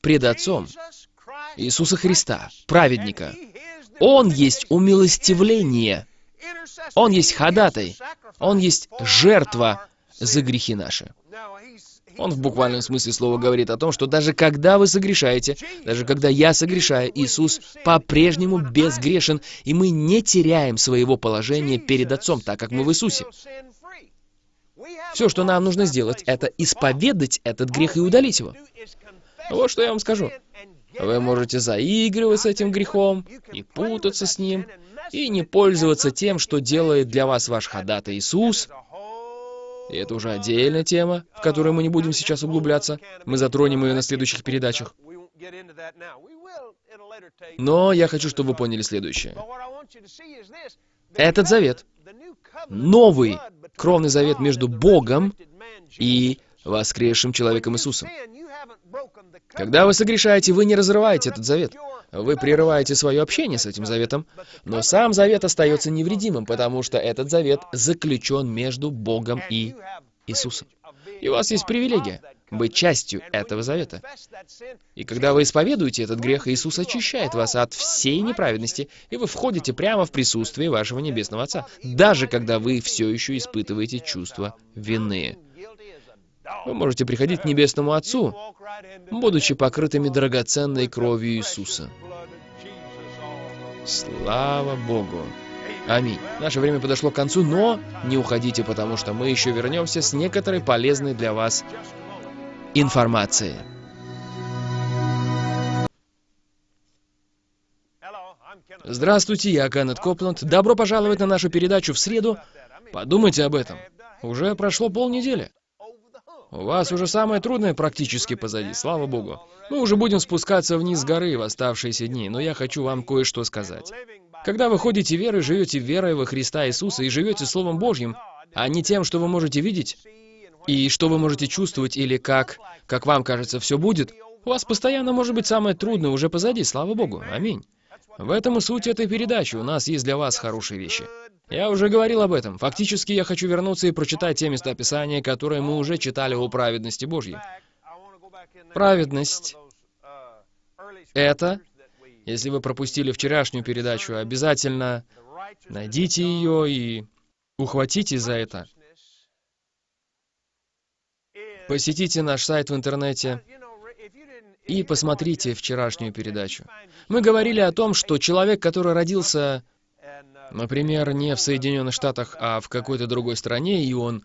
пред Отцом Иисуса Христа, праведника. Он есть умилостивление. Он есть ходатай. Он есть жертва за грехи наши. Он в буквальном смысле слова говорит о том, что даже когда вы согрешаете, даже когда я согрешаю, Иисус по-прежнему безгрешен, и мы не теряем своего положения перед Отцом, так как мы в Иисусе. Все, что нам нужно сделать, это исповедать этот грех и удалить его. Вот что я вам скажу. Вы можете заигрывать с этим грехом и путаться с ним, и не пользоваться тем, что делает для вас ваш ходатай Иисус, И это уже отдельная тема, в которую мы не будем сейчас углубляться. Мы затронем ее на следующих передачах. Но я хочу, чтобы вы поняли следующее. Этот завет, новый кровный завет между Богом и воскресшим человеком Иисусом. Когда вы согрешаете, вы не разрываете этот завет. Вы прерываете свое общение с этим заветом, но сам завет остается невредимым, потому что этот завет заключен между Богом и Иисусом. И у вас есть привилегия быть частью этого завета. И когда вы исповедуете этот грех, Иисус очищает вас от всей неправедности, и вы входите прямо в присутствие вашего Небесного Отца, даже когда вы все еще испытываете чувство вины. Вы можете приходить к Небесному Отцу, будучи покрытыми драгоценной кровью Иисуса. Слава Богу! Аминь. Наше время подошло к концу, но не уходите, потому что мы еще вернемся с некоторой полезной для вас информацией. Здравствуйте, я Кеннет Копланд. Добро пожаловать на нашу передачу в среду. Подумайте об этом. Уже прошло полнедели. У вас уже самое трудное практически позади, слава богу. Мы уже будем спускаться вниз горы в оставшиеся дни, но я хочу вам кое-что сказать. Когда вы ходите верой, живете верой во Христа Иисуса и живете Словом Божьим, а не тем, что вы можете видеть, и что вы можете чувствовать, или как, как вам кажется, все будет, у вас постоянно может быть самое трудное уже позади, слава Богу. Аминь. В этом и суть этой передачи. У нас есть для вас хорошие вещи. Я уже говорил об этом. Фактически я хочу вернуться и прочитать те места Писания, которые мы уже читали о праведности Божьей. Праведность — это, если вы пропустили вчерашнюю передачу, обязательно найдите ее и ухватите за это. Посетите наш сайт в интернете и посмотрите вчерашнюю передачу. Мы говорили о том, что человек, который родился Например, не в Соединенных Штатах, а в какой-то другой стране, и он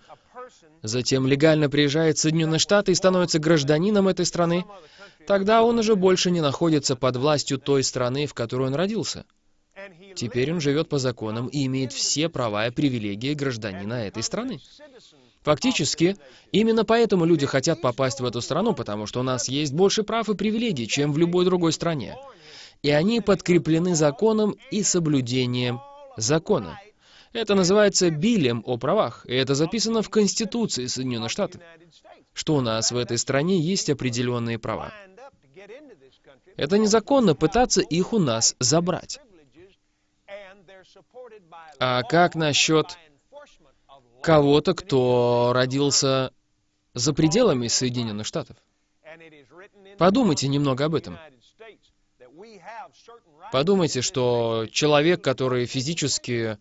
затем легально приезжает в Соединенные Штаты и становится гражданином этой страны, тогда он уже больше не находится под властью той страны, в которой он родился. Теперь он живет по законам и имеет все права и привилегии гражданина этой страны. Фактически, именно поэтому люди хотят попасть в эту страну, потому что у нас есть больше прав и привилегий, чем в любой другой стране. И они подкреплены законом и соблюдением закона. Это называется билем о правах, и это записано в Конституции Соединенных Штатов, что у нас в этой стране есть определенные права. Это незаконно пытаться их у нас забрать. А как насчет кого-то, кто родился за пределами Соединенных Штатов? Подумайте немного об этом. Подумайте, что человек, который физически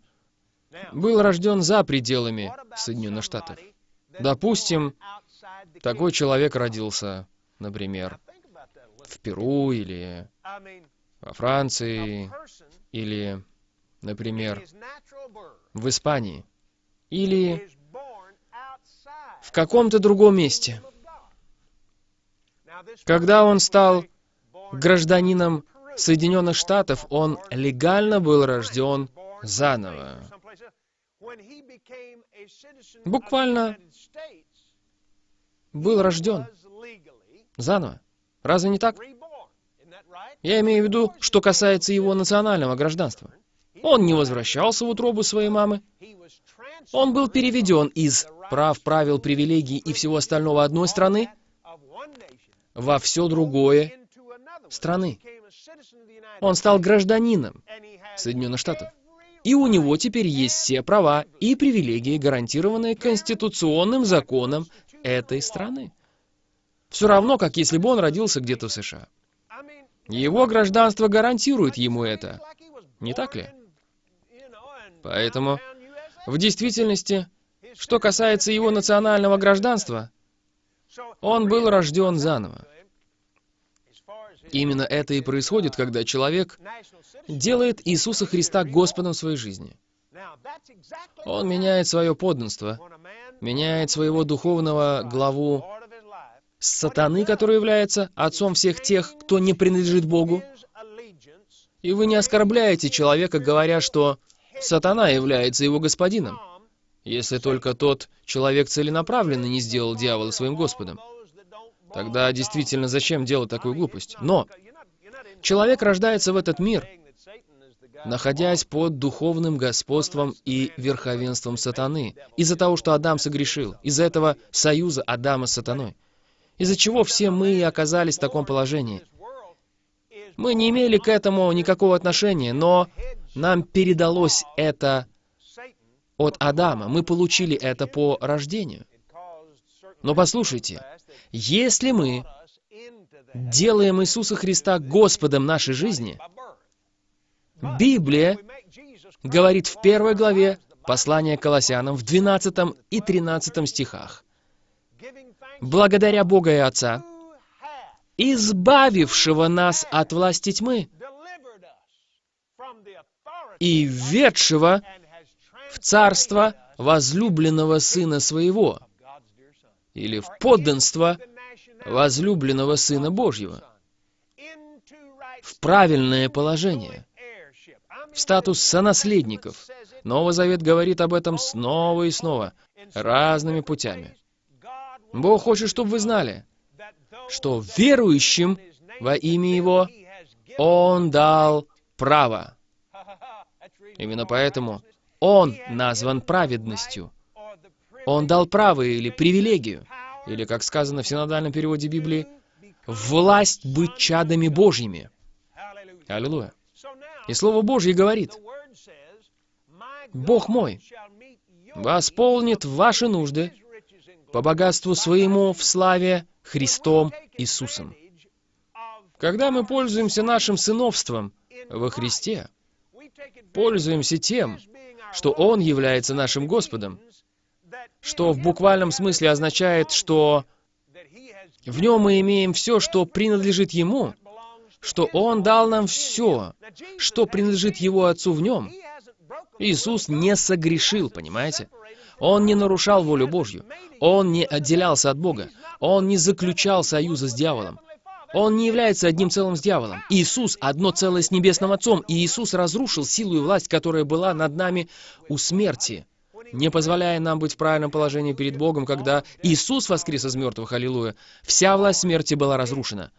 был рожден за пределами Соединенных Штатов. Допустим, такой человек родился, например, в Перу или во Франции, или, например, в Испании, или в каком-то другом месте. Когда он стал гражданином Соединенных Штатов он легально был рожден заново. Буквально был рожден заново. Разве не так? Я имею в виду, что касается его национального гражданства. Он не возвращался в утробу своей мамы. Он был переведен из прав, правил, привилегий и всего остального одной страны во все другое страны. Он стал гражданином Соединенных Штатов. И у него теперь есть все права и привилегии, гарантированные конституционным законом этой страны. Все равно, как если бы он родился где-то в США. Его гражданство гарантирует ему это. Не так ли? Поэтому, в действительности, что касается его национального гражданства, он был рожден заново. Именно это и происходит, когда человек делает Иисуса Христа Господом своей жизни. Он меняет свое подданство, меняет своего духовного главу сатаны, который является отцом всех тех, кто не принадлежит Богу. И вы не оскорбляете человека, говоря, что сатана является его господином. Если только тот человек целенаправленно не сделал дьявола своим Господом. Тогда действительно зачем делать такую глупость? Но человек рождается в этот мир, находясь под духовным господством и верховенством сатаны, из-за того, что Адам согрешил, из-за этого союза Адама с сатаной, из-за чего все мы и оказались в таком положении. Мы не имели к этому никакого отношения, но нам передалось это от Адама. Мы получили это по рождению. Но послушайте, если мы делаем Иисуса Христа Господом нашей жизни, Библия говорит в первой главе послания Колоссянам в 12 и 13 стихах. «Благодаря Бога и Отца, избавившего нас от власти тьмы и ведшего в царство возлюбленного Сына Своего, или в подданство возлюбленного Сына Божьего, в правильное положение, в статус сонаследников. Новый Завет говорит об этом снова и снова, разными путями. Бог хочет, чтобы вы знали, что верующим во имя Его Он дал право. Именно поэтому Он назван праведностью. Он дал право или привилегию, или, как сказано в синодальном переводе Библии, власть быть чадами Божьими. Аллилуйя. И Слово Божье говорит, «Бог мой восполнит ваши нужды по богатству своему в славе Христом Иисусом». Когда мы пользуемся нашим сыновством во Христе, пользуемся тем, что Он является нашим Господом, что в буквальном смысле означает, что в нем мы имеем все, что принадлежит Ему, что Он дал нам все, что принадлежит Его Отцу в нем. Иисус не согрешил, понимаете? Он не нарушал волю Божью. Он не отделялся от Бога. Он не заключал союза с дьяволом. Он не является одним целым с дьяволом. Иисус — одно целое с Небесным Отцом, и Иисус разрушил силу и власть, которая была над нами у смерти не позволяя нам быть в правильном положении перед Богом, когда Иисус воскрес из мертвых, аллилуйя, вся власть смерти была разрушена.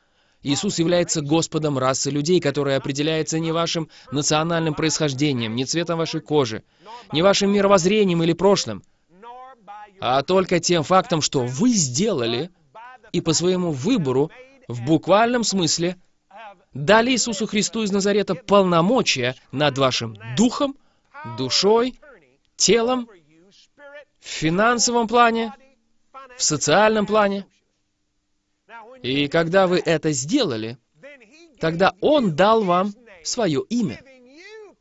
Иисус является Господом расы людей, которая определяется не вашим национальным происхождением, не цветом вашей кожи, не вашим мировоззрением или прошлым, а только тем фактом, что вы сделали и по своему выбору, в буквальном смысле, дали Иисусу Христу из Назарета полномочия над вашим духом, душой, телом в финансовом плане, в социальном плане. И когда вы это сделали, тогда Он дал вам свое имя,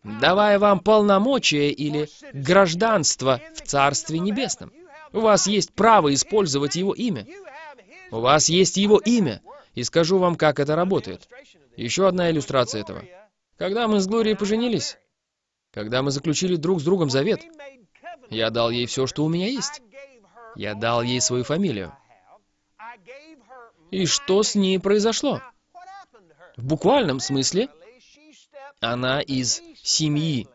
давая вам полномочия или гражданство в Царстве Небесном. У вас есть право использовать Его имя. У вас есть Его имя. И скажу вам, как это работает. Еще одна иллюстрация этого. Когда мы с Глорией поженились, когда мы заключили друг с другом завет, я дал ей все, что у меня есть. Я дал ей свою фамилию. И что с ней произошло? В буквальном смысле, она из семьи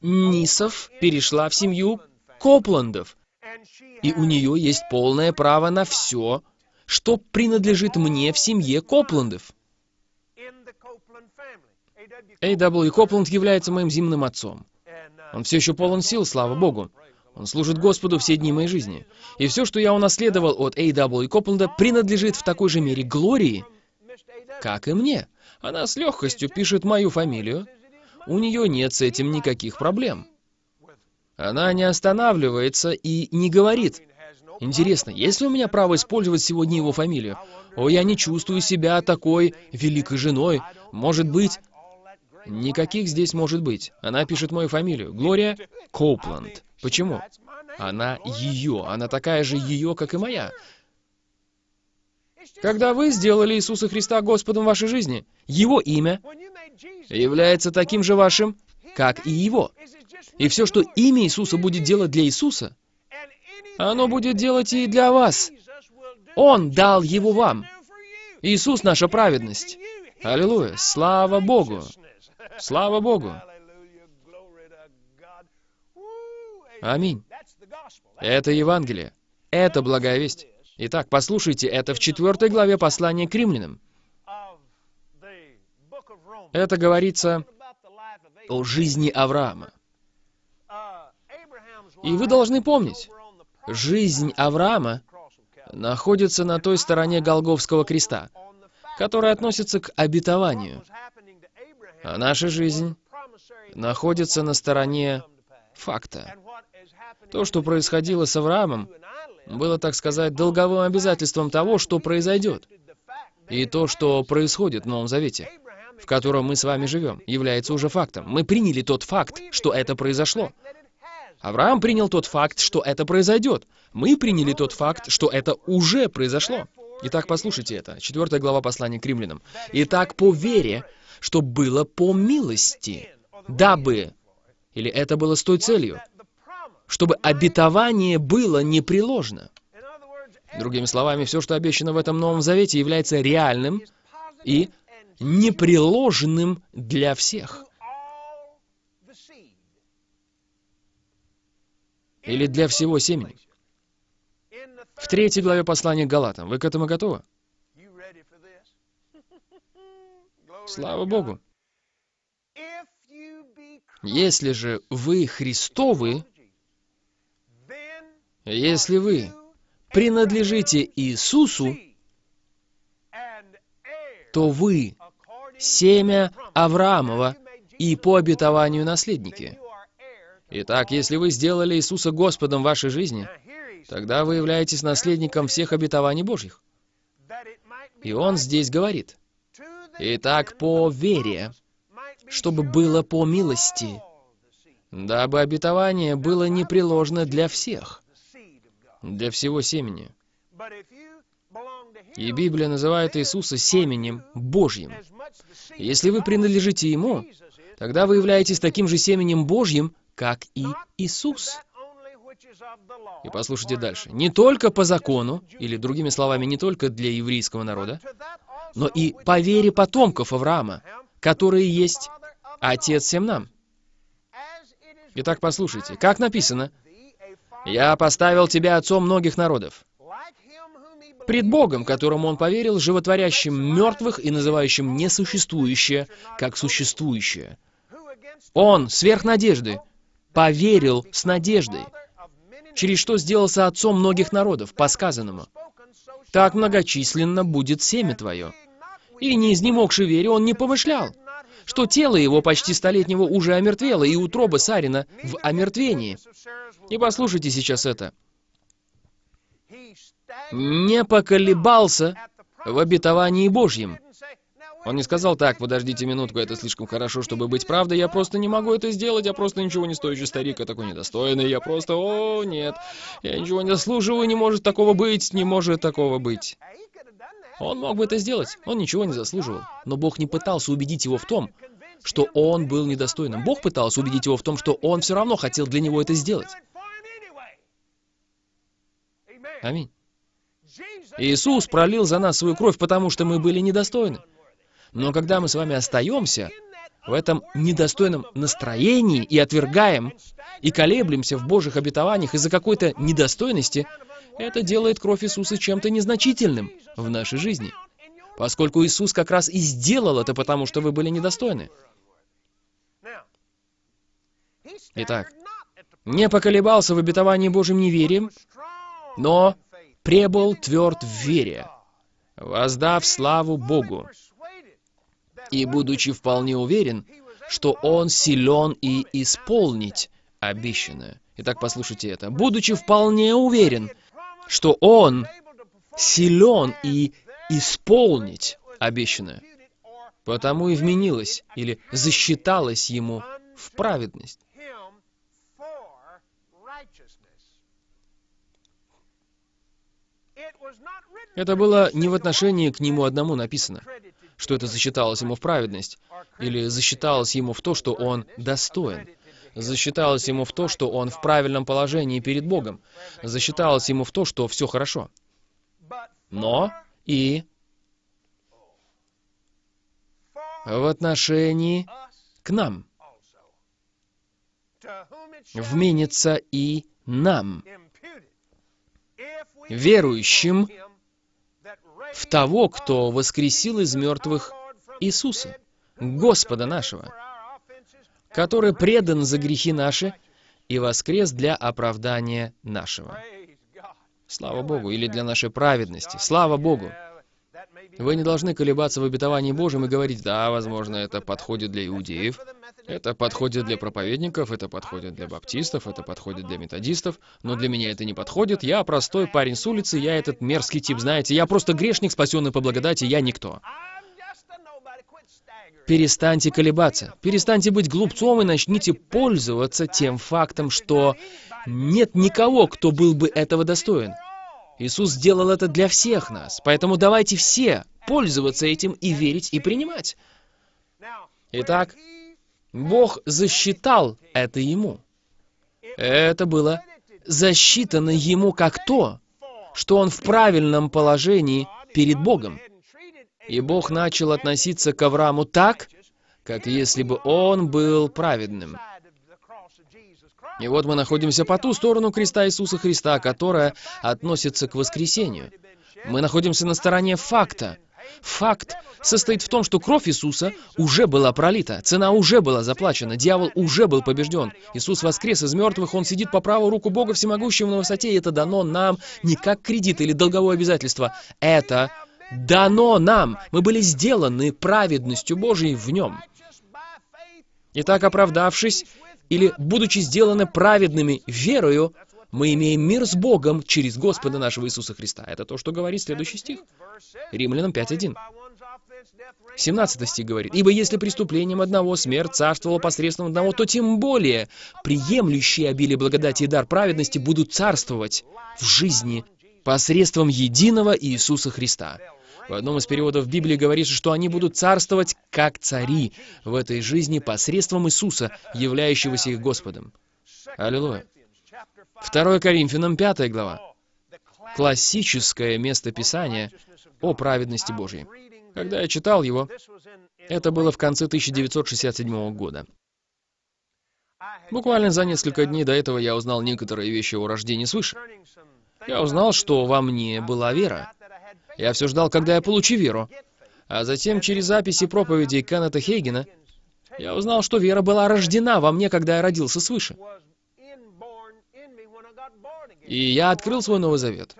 Нисов перешла в семью Копландов, и у нее есть полное право на все, что принадлежит мне в семье Копландов. А.В. Копланд является моим земным отцом. Он все еще полон сил, слава Богу. Он служит Господу все дни моей жизни. И все, что я унаследовал от A.W. Копленда, принадлежит в такой же мере Глории, как и мне. Она с легкостью пишет мою фамилию. У нее нет с этим никаких проблем. Она не останавливается и не говорит, «Интересно, есть ли у меня право использовать сегодня его фамилию? О, я не чувствую себя такой великой женой. Может быть, Никаких здесь может быть. Она пишет мою фамилию. Глория Коупланд. Почему? Она ее. Она такая же ее, как и моя. Когда вы сделали Иисуса Христа Господом вашей жизни, Его имя является таким же вашим, как и Его. И все, что имя Иисуса будет делать для Иисуса, оно будет делать и для вас. Он дал его вам. Иисус — наша праведность. Аллилуйя. Слава Богу. Слава Богу! Аминь. Это Евангелие. Это благая весть. Итак, послушайте, это в четвертой главе послания к римлянам. Это говорится о жизни Авраама. И вы должны помнить, жизнь Авраама находится на той стороне Голговского креста, которая относится к обетованию. А наша жизнь находится на стороне факта. То, что происходило с Авраамом, было, так сказать, долговым обязательством того, что произойдет. И то, что происходит в Новом Завете, в котором мы с вами живем, является уже фактом. Мы приняли тот факт, что это произошло. Авраам принял тот факт, что это произойдет. Мы приняли тот факт, что это уже произошло. Итак, послушайте это. Четвертая глава послания к римлянам. Итак, по вере, что было по милости, дабы, или это было с той целью, чтобы обетование было непреложно. Другими словами, все, что обещано в этом Новом Завете, является реальным и непреложным для всех. Или для всего семени. В третьей главе послания к Галатам. Вы к этому готовы? Слава Богу. Если же вы Христовы, если вы принадлежите Иисусу, то вы семя Авраамова и по обетованию наследники. Итак, если вы сделали Иисуса Господом в вашей жизни, тогда вы являетесь наследником всех обетований Божьих. И он здесь говорит, «Итак, по вере, чтобы было по милости, дабы обетование было непреложно для всех, для всего семени». И Библия называет Иисуса семенем Божьим. Если вы принадлежите Ему, тогда вы являетесь таким же семенем Божьим, как и Иисус. И послушайте дальше. Не только по закону, или другими словами, не только для еврейского народа, но и по вере потомков Авраама, которые есть Отец всем нам. Итак, послушайте, как написано, «Я поставил тебя отцом многих народов». Пред Богом, которому он поверил, животворящим мертвых и называющим несуществующее, как существующее. Он, сверх надежды, поверил с надеждой, через что сделался отцом многих народов, по сказанному. Так многочисленно будет семя твое. И не изнемогши вере он не помышлял, что тело его почти столетнего уже омертвело, и утроба Сарина в омертвении. И послушайте сейчас это. Не поколебался в обетовании Божьем, он не сказал, так, подождите минутку, это слишком хорошо, чтобы быть правдой, я просто не могу это сделать, я просто ничего не стоящий старик, я такой недостойный, я просто, о, нет, я ничего не заслуживаю, не может такого быть, не может такого быть. Он мог бы это сделать, он ничего не заслуживал, но Бог не пытался убедить его в том, что он был недостойным. Бог пытался убедить его в том, что он все равно хотел для него это сделать. Аминь. Иисус пролил за нас свою кровь, потому что мы были недостойны. Но когда мы с вами остаемся в этом недостойном настроении и отвергаем, и колеблемся в Божьих обетованиях из-за какой-то недостойности, это делает кровь Иисуса чем-то незначительным в нашей жизни. Поскольку Иисус как раз и сделал это, потому что вы были недостойны. Итак, не поколебался в обетовании Божьим неверием, но пребыл тверд в вере, воздав славу Богу, и будучи вполне уверен, что он силен и исполнить обещанное. Итак, послушайте это. Будучи вполне уверен, что он силен и исполнить обещанное, потому и вменилось или засчиталось ему в праведность. Это было не в отношении к нему одному написано что это засчиталось ему в праведность, или засчиталось ему в то, что он достоин, засчиталось ему в то, что он в правильном положении перед Богом, засчиталось ему в то, что все хорошо. Но и в отношении к нам. Вменится и нам верующим в того, кто воскресил из мертвых Иисуса, Господа нашего, который предан за грехи наши и воскрес для оправдания нашего. Слава Богу, или для нашей праведности. Слава Богу. Вы не должны колебаться в обетовании Божьем и говорить, да, возможно, это подходит для иудеев, это подходит для проповедников, это подходит для баптистов, это подходит для методистов, но для меня это не подходит. Я простой парень с улицы, я этот мерзкий тип, знаете, я просто грешник, спасенный по благодати, я никто. Перестаньте колебаться, перестаньте быть глупцом и начните пользоваться тем фактом, что нет никого, кто был бы этого достоин. Иисус сделал это для всех нас, поэтому давайте все пользоваться этим и верить, и принимать. Итак, Бог засчитал это ему. Это было засчитано ему как то, что он в правильном положении перед Богом. И Бог начал относиться к Аврааму так, как если бы он был праведным. И вот мы находимся по ту сторону креста Иисуса Христа, которая относится к воскресению. Мы находимся на стороне факта. Факт состоит в том, что кровь Иисуса уже была пролита, цена уже была заплачена, дьявол уже был побежден. Иисус воскрес из мертвых, Он сидит по правую руку Бога Всемогущего на высоте, и это дано нам не как кредит или долговое обязательство. Это дано нам. Мы были сделаны праведностью Божией в Нем. Итак, оправдавшись, или, будучи сделаны праведными верою, мы имеем мир с Богом через Господа нашего Иисуса Христа. Это то, что говорит следующий стих. Римлянам 5.1. 17 стих говорит, «Ибо если преступлением одного смерть царствовала посредством одного, то тем более приемлющие обилие благодати и дар праведности будут царствовать в жизни посредством единого Иисуса Христа». В одном из переводов Библии говорится, что они будут царствовать как цари в этой жизни посредством Иисуса, являющегося их Господом. Аллилуйя. 2 Коринфянам 5 глава. Классическое место Писания о праведности Божьей. Когда я читал его, это было в конце 1967 года. Буквально за несколько дней до этого я узнал некоторые вещи о рождении свыше. Я узнал, что во мне была вера. Я все ждал, когда я получу веру. А затем через записи проповедей Кеннета Хейгена я узнал, что вера была рождена во мне, когда я родился свыше. И я открыл свой Новый Завет.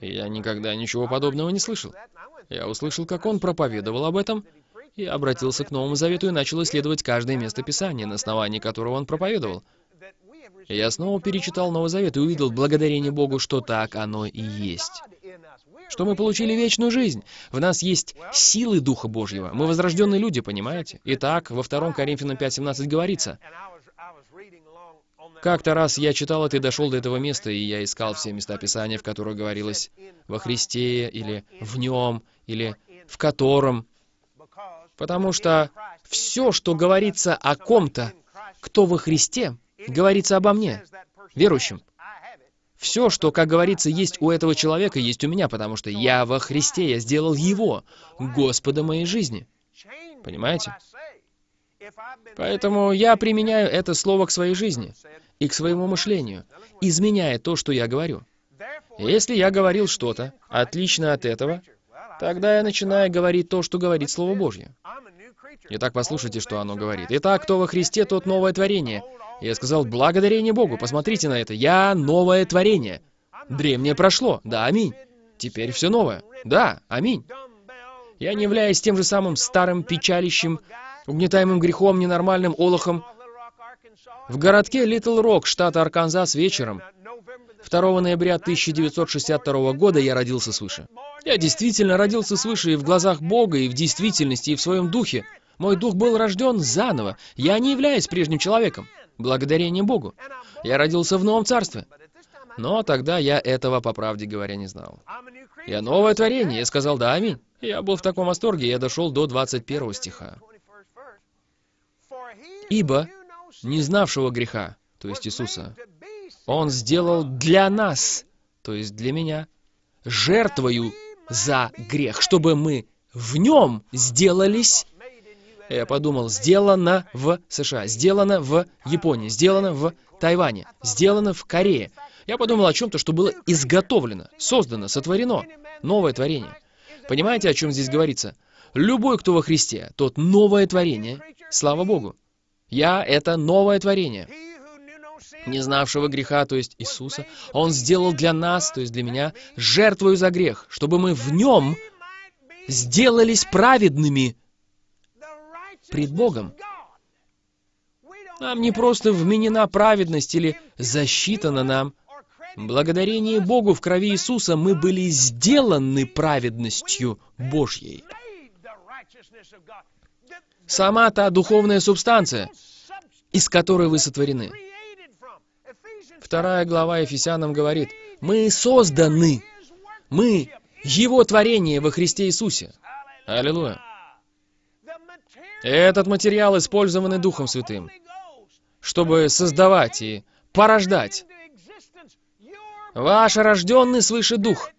Я никогда ничего подобного не слышал. Я услышал, как он проповедовал об этом, и обратился к Новому Завету и начал исследовать каждое место Писания, на основании которого он проповедовал. Я снова перечитал Новый Завет и увидел благодарение Богу, что так оно и есть что мы получили вечную жизнь. В нас есть силы Духа Божьего. Мы возрожденные люди, понимаете? Итак, во 2 Коринфянам 5.17 говорится, как-то раз я читал это и дошел до этого места, и я искал все места Писания, в которых говорилось «во Христе» или «в Нем» или «в котором». Потому что все, что говорится о ком-то, кто во Христе, говорится обо мне, верующем. Все, что, как говорится, есть у этого человека, есть у меня, потому что я во Христе, я сделал Его, Господа моей жизни. Понимаете? Поэтому я применяю это слово к своей жизни и к своему мышлению, изменяя то, что я говорю. Если я говорил что-то отлично от этого, тогда я начинаю говорить то, что говорит Слово Божье. Итак, послушайте, что оно говорит. Итак, кто во Христе, тот новое творение. Я сказал, благодарение Богу, посмотрите на это, я новое творение. Древнее прошло, да, аминь. Теперь все новое, да, аминь. Я не являюсь тем же самым старым печалищем, угнетаемым грехом, ненормальным олохом. В городке Литл Рок, штат Арканзас, вечером 2 ноября 1962 года я родился свыше. Я действительно родился свыше и в глазах Бога, и в действительности, и в своем духе. Мой дух был рожден заново. Я не являюсь прежним человеком. Благодарение Богу. Я родился в новом царстве. Но тогда я этого, по правде говоря, не знал. Я новое творение. Я сказал «да, аминь». Я был в таком восторге, я дошел до 21 стиха. «Ибо, не знавшего греха, то есть Иисуса, Он сделал для нас, то есть для меня, жертвою за грех, чтобы мы в Нем сделались я подумал, сделано в США, сделано в Японии, сделано в Тайване, сделано в Корее. Я подумал о чем-то, что было изготовлено, создано, сотворено. Новое творение. Понимаете, о чем здесь говорится? Любой, кто во Христе, тот новое творение. Слава Богу. Я — это новое творение. Не знавшего греха, то есть Иисуса, Он сделал для нас, то есть для меня, жертвою за грех, чтобы мы в Нем сделались праведными пред Богом. Нам не просто вменена праведность или засчитана нам. Благодарение Богу в крови Иисуса мы были сделаны праведностью Божьей. Сама та духовная субстанция, из которой вы сотворены. Вторая глава Ефесянам говорит, мы созданы, мы Его творение во Христе Иисусе. Аллилуйя. Этот материал, использованный Духом Святым, чтобы создавать и порождать. Ваш рожденный свыше Дух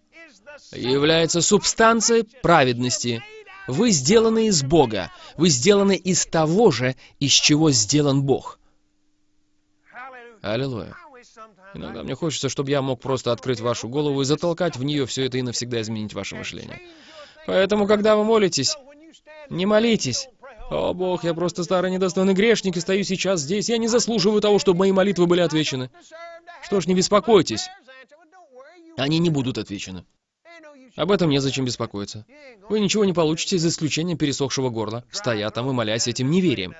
является субстанцией праведности. Вы сделаны из Бога. Вы сделаны из того же, из чего сделан Бог. Аллилуйя. Иногда мне хочется, чтобы я мог просто открыть вашу голову и затолкать в нее все это и навсегда изменить ваше мышление. Поэтому, когда вы молитесь, не молитесь «О, Бог, я просто старый недостойный грешник и стою сейчас здесь. Я не заслуживаю того, чтобы мои молитвы были отвечены». Что ж, не беспокойтесь. Они не будут отвечены. Об этом незачем беспокоиться. Вы ничего не получите, за исключением пересохшего горла, стоя там и молясь этим неверием.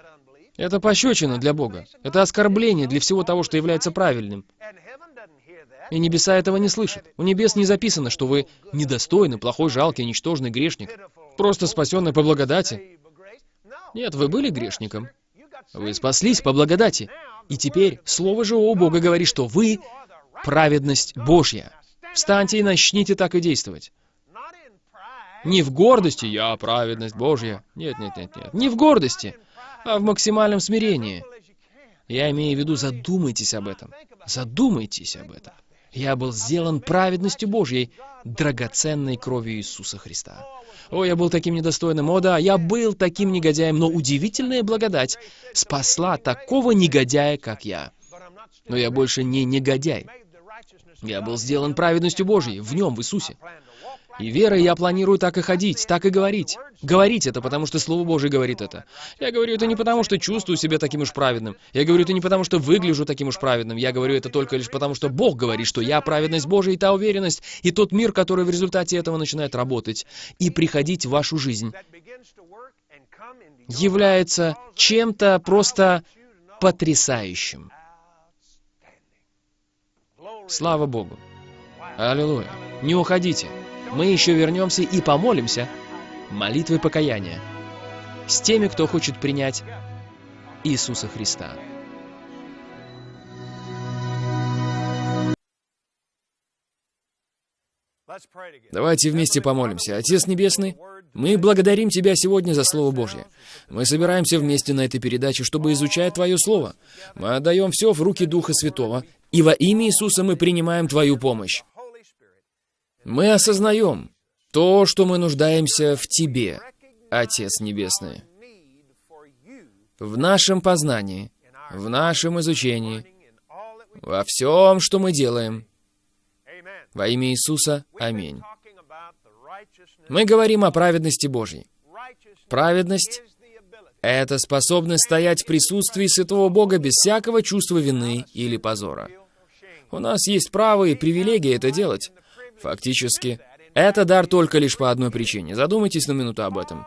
Это пощечина для Бога. Это оскорбление для всего того, что является правильным. И небеса этого не слышат. У небес не записано, что вы недостойный, плохой, жалкий, ничтожный грешник, просто спасенный по благодати. Нет, вы были грешником. Вы спаслись по благодати. И теперь Слово живого Бога говорит, что вы — праведность Божья. Встаньте и начните так и действовать. Не в гордости «я праведность Божья». Нет, нет, нет, нет. Не в гордости, а в максимальном смирении. Я имею в виду, задумайтесь об этом. Задумайтесь об этом. Я был сделан праведностью Божьей, драгоценной кровью Иисуса Христа. О, я был таким недостойным. О, да, я был таким негодяем, но удивительная благодать спасла такого негодяя, как я. Но я больше не негодяй. Я был сделан праведностью Божьей, в нем, в Иисусе. И верой я планирую так и ходить, так и говорить. Говорить это, потому что Слово Божие говорит это. Я говорю это не потому, что чувствую себя таким уж праведным. Я говорю это не потому, что выгляжу таким уж праведным. Я говорю это только лишь потому, что Бог говорит, что я праведность Божия и та уверенность, и тот мир, который в результате этого начинает работать и приходить в вашу жизнь, является чем-то просто потрясающим. Слава Богу. Аллилуйя. Не уходите мы еще вернемся и помолимся молитвой покаяния с теми, кто хочет принять Иисуса Христа. Давайте вместе помолимся. Отец Небесный, мы благодарим Тебя сегодня за Слово Божье. Мы собираемся вместе на этой передаче, чтобы изучать Твое Слово. Мы отдаем все в руки Духа Святого, и во имя Иисуса мы принимаем Твою помощь. Мы осознаем то, что мы нуждаемся в Тебе, Отец Небесный. В нашем познании, в нашем изучении, во всем, что мы делаем. Во имя Иисуса, аминь. Мы говорим о праведности Божьей. Праведность — это способность стоять в присутствии Святого Бога без всякого чувства вины или позора. У нас есть право и привилегия это делать. Фактически, это дар только лишь по одной причине. Задумайтесь на минуту об этом.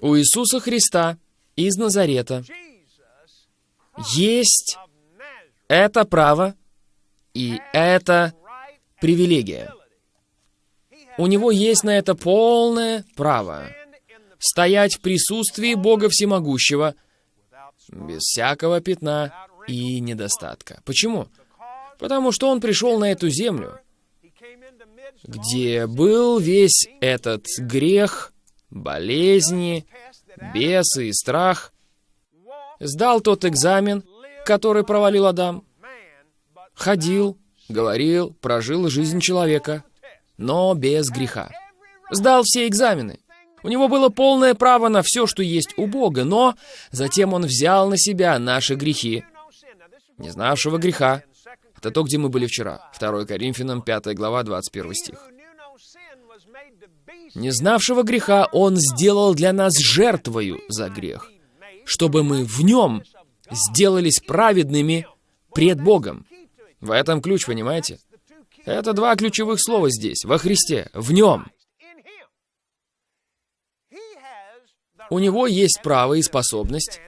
У Иисуса Христа из Назарета есть это право и это привилегия. У него есть на это полное право стоять в присутствии Бога Всемогущего без всякого пятна и недостатка. Почему? Потому что он пришел на эту землю, где был весь этот грех, болезни, бесы и страх, сдал тот экзамен, который провалил Адам, ходил, говорил, прожил жизнь человека, но без греха. Сдал все экзамены. У него было полное право на все, что есть у Бога, но затем он взял на себя наши грехи не знавшего греха. Это то, где мы были вчера. 2 Коринфянам, 5 глава, 21 стих. Не знавшего греха Он сделал для нас жертвою за грех, чтобы мы в Нем сделались праведными пред Богом. В этом ключ, понимаете? Это два ключевых слова здесь, во Христе, в Нем. У Него есть право и способность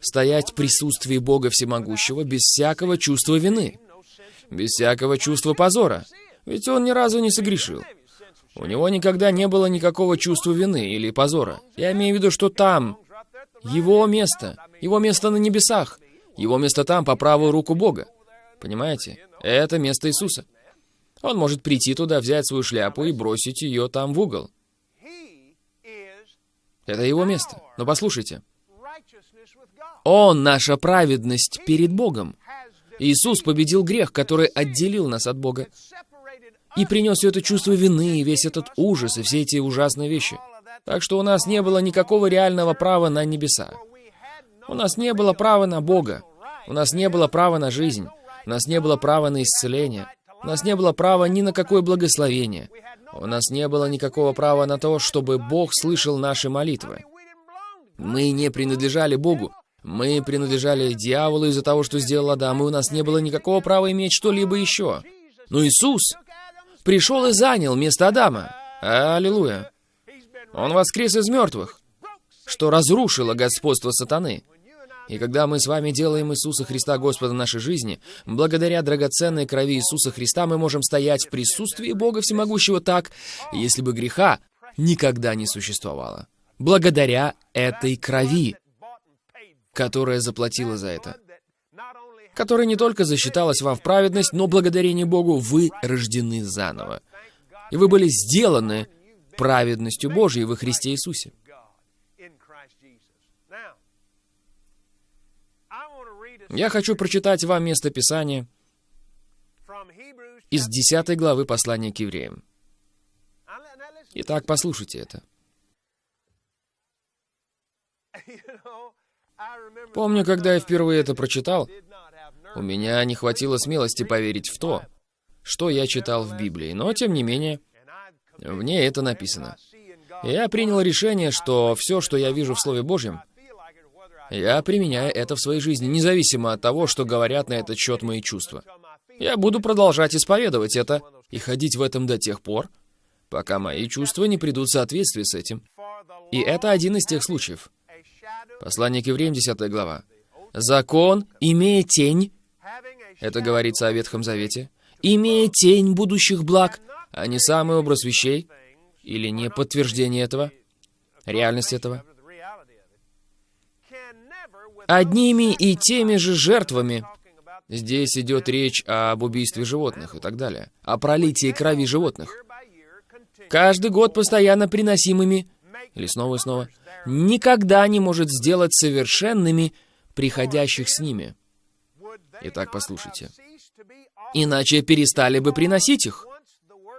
стоять в присутствии Бога Всемогущего без всякого чувства вины, без всякого чувства позора, ведь Он ни разу не согрешил. У него никогда не было никакого чувства вины или позора. Я имею в виду, что там его место, его место на небесах, его место там, по правую руку Бога. Понимаете? Это место Иисуса. Он может прийти туда, взять свою шляпу и бросить ее там в угол. Это его место. Но послушайте. Он наша праведность перед Богом. Иисус победил грех, который отделил нас от Бога и принес это чувство вины, и весь этот ужас, и все эти ужасные вещи. Так что у нас не было никакого реального права на небеса. У нас не было права на Бога. У нас не было права на жизнь. У нас не было права на исцеление. У нас не было права ни на какое благословение. У нас не было никакого права на то, чтобы Бог слышал наши молитвы. Мы не принадлежали Богу. Мы принадлежали дьяволу из-за того, что сделал Адам, и у нас не было никакого права иметь что-либо еще. Но Иисус пришел и занял место Адама. Аллилуйя. Он воскрес из мертвых, что разрушило господство сатаны. И когда мы с вами делаем Иисуса Христа Господа нашей жизни, благодаря драгоценной крови Иисуса Христа мы можем стоять в присутствии Бога Всемогущего так, если бы греха никогда не существовало. Благодаря этой крови, которая заплатила за это которая не только засчиталась вам в праведность, но благодарение Богу вы рождены заново. И вы были сделаны праведностью Божией во Христе Иисусе. Я хочу прочитать вам место Писания из 10 главы послания к евреям. Итак, послушайте это. Помню, когда я впервые это прочитал, у меня не хватило смелости поверить в то, что я читал в Библии, но тем не менее, в ней это написано. Я принял решение, что все, что я вижу в Слове Божьем, я применяю это в своей жизни, независимо от того, что говорят на этот счет мои чувства. Я буду продолжать исповедовать это и ходить в этом до тех пор, пока мои чувства не придут в соответствие с этим. И это один из тех случаев. Послание к евреям, 10 глава. «Закон, имея тень, это говорится о Ветхом Завете, имея тень будущих благ, а не самый образ вещей, или не подтверждение этого, реальность этого. Одними и теми же жертвами. Здесь идет речь об убийстве животных и так далее, о пролитии крови животных. Каждый год постоянно приносимыми, или снова и снова, никогда не может сделать совершенными приходящих с ними. Итак, послушайте. Иначе перестали бы приносить их.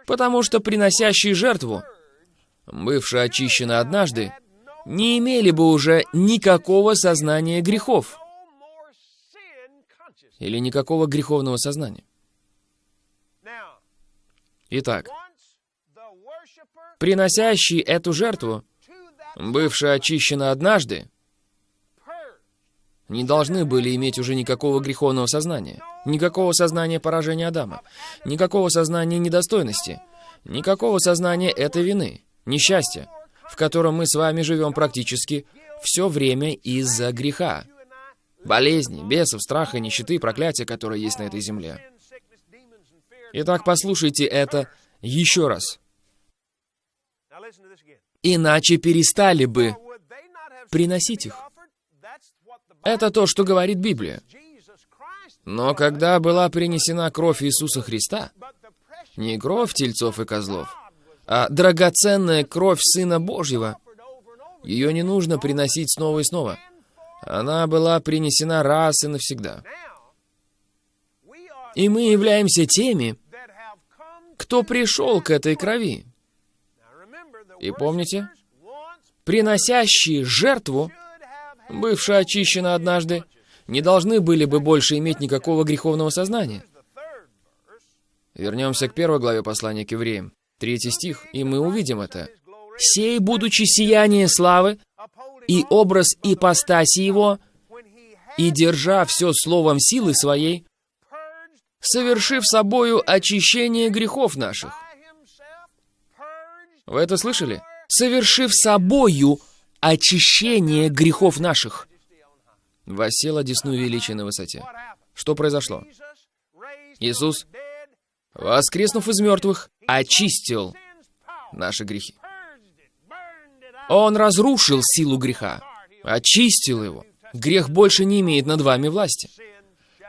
Потому что приносящие жертву, бывшие очищены однажды, не имели бы уже никакого сознания грехов. Или никакого греховного сознания. Итак, приносящий эту жертву, бывший очищены однажды, не должны были иметь уже никакого греховного сознания, никакого сознания поражения Адама, никакого сознания недостойности, никакого сознания этой вины, несчастья, в котором мы с вами живем практически все время из-за греха, болезни, бесов, страха, нищеты, проклятия, которые есть на этой земле. Итак, послушайте это еще раз. Иначе перестали бы приносить их. Это то, что говорит Библия. Но когда была принесена кровь Иисуса Христа, не кровь тельцов и козлов, а драгоценная кровь Сына Божьего, ее не нужно приносить снова и снова. Она была принесена раз и навсегда. И мы являемся теми, кто пришел к этой крови. И помните, приносящие жертву бывшая очищена однажды, не должны были бы больше иметь никакого греховного сознания. Вернемся к первой главе послания к евреям, третий стих, и мы увидим это. «Сей, будучи сияние славы, и образ ипостаси его, и держа все словом силы своей, совершив собою очищение грехов наших». Вы это слышали? «Совершив собою очищение грехов наших». Восел одесну величия на высоте. Что произошло? Иисус, воскреснув из мертвых, очистил наши грехи. Он разрушил силу греха, очистил его. Грех больше не имеет над вами власти.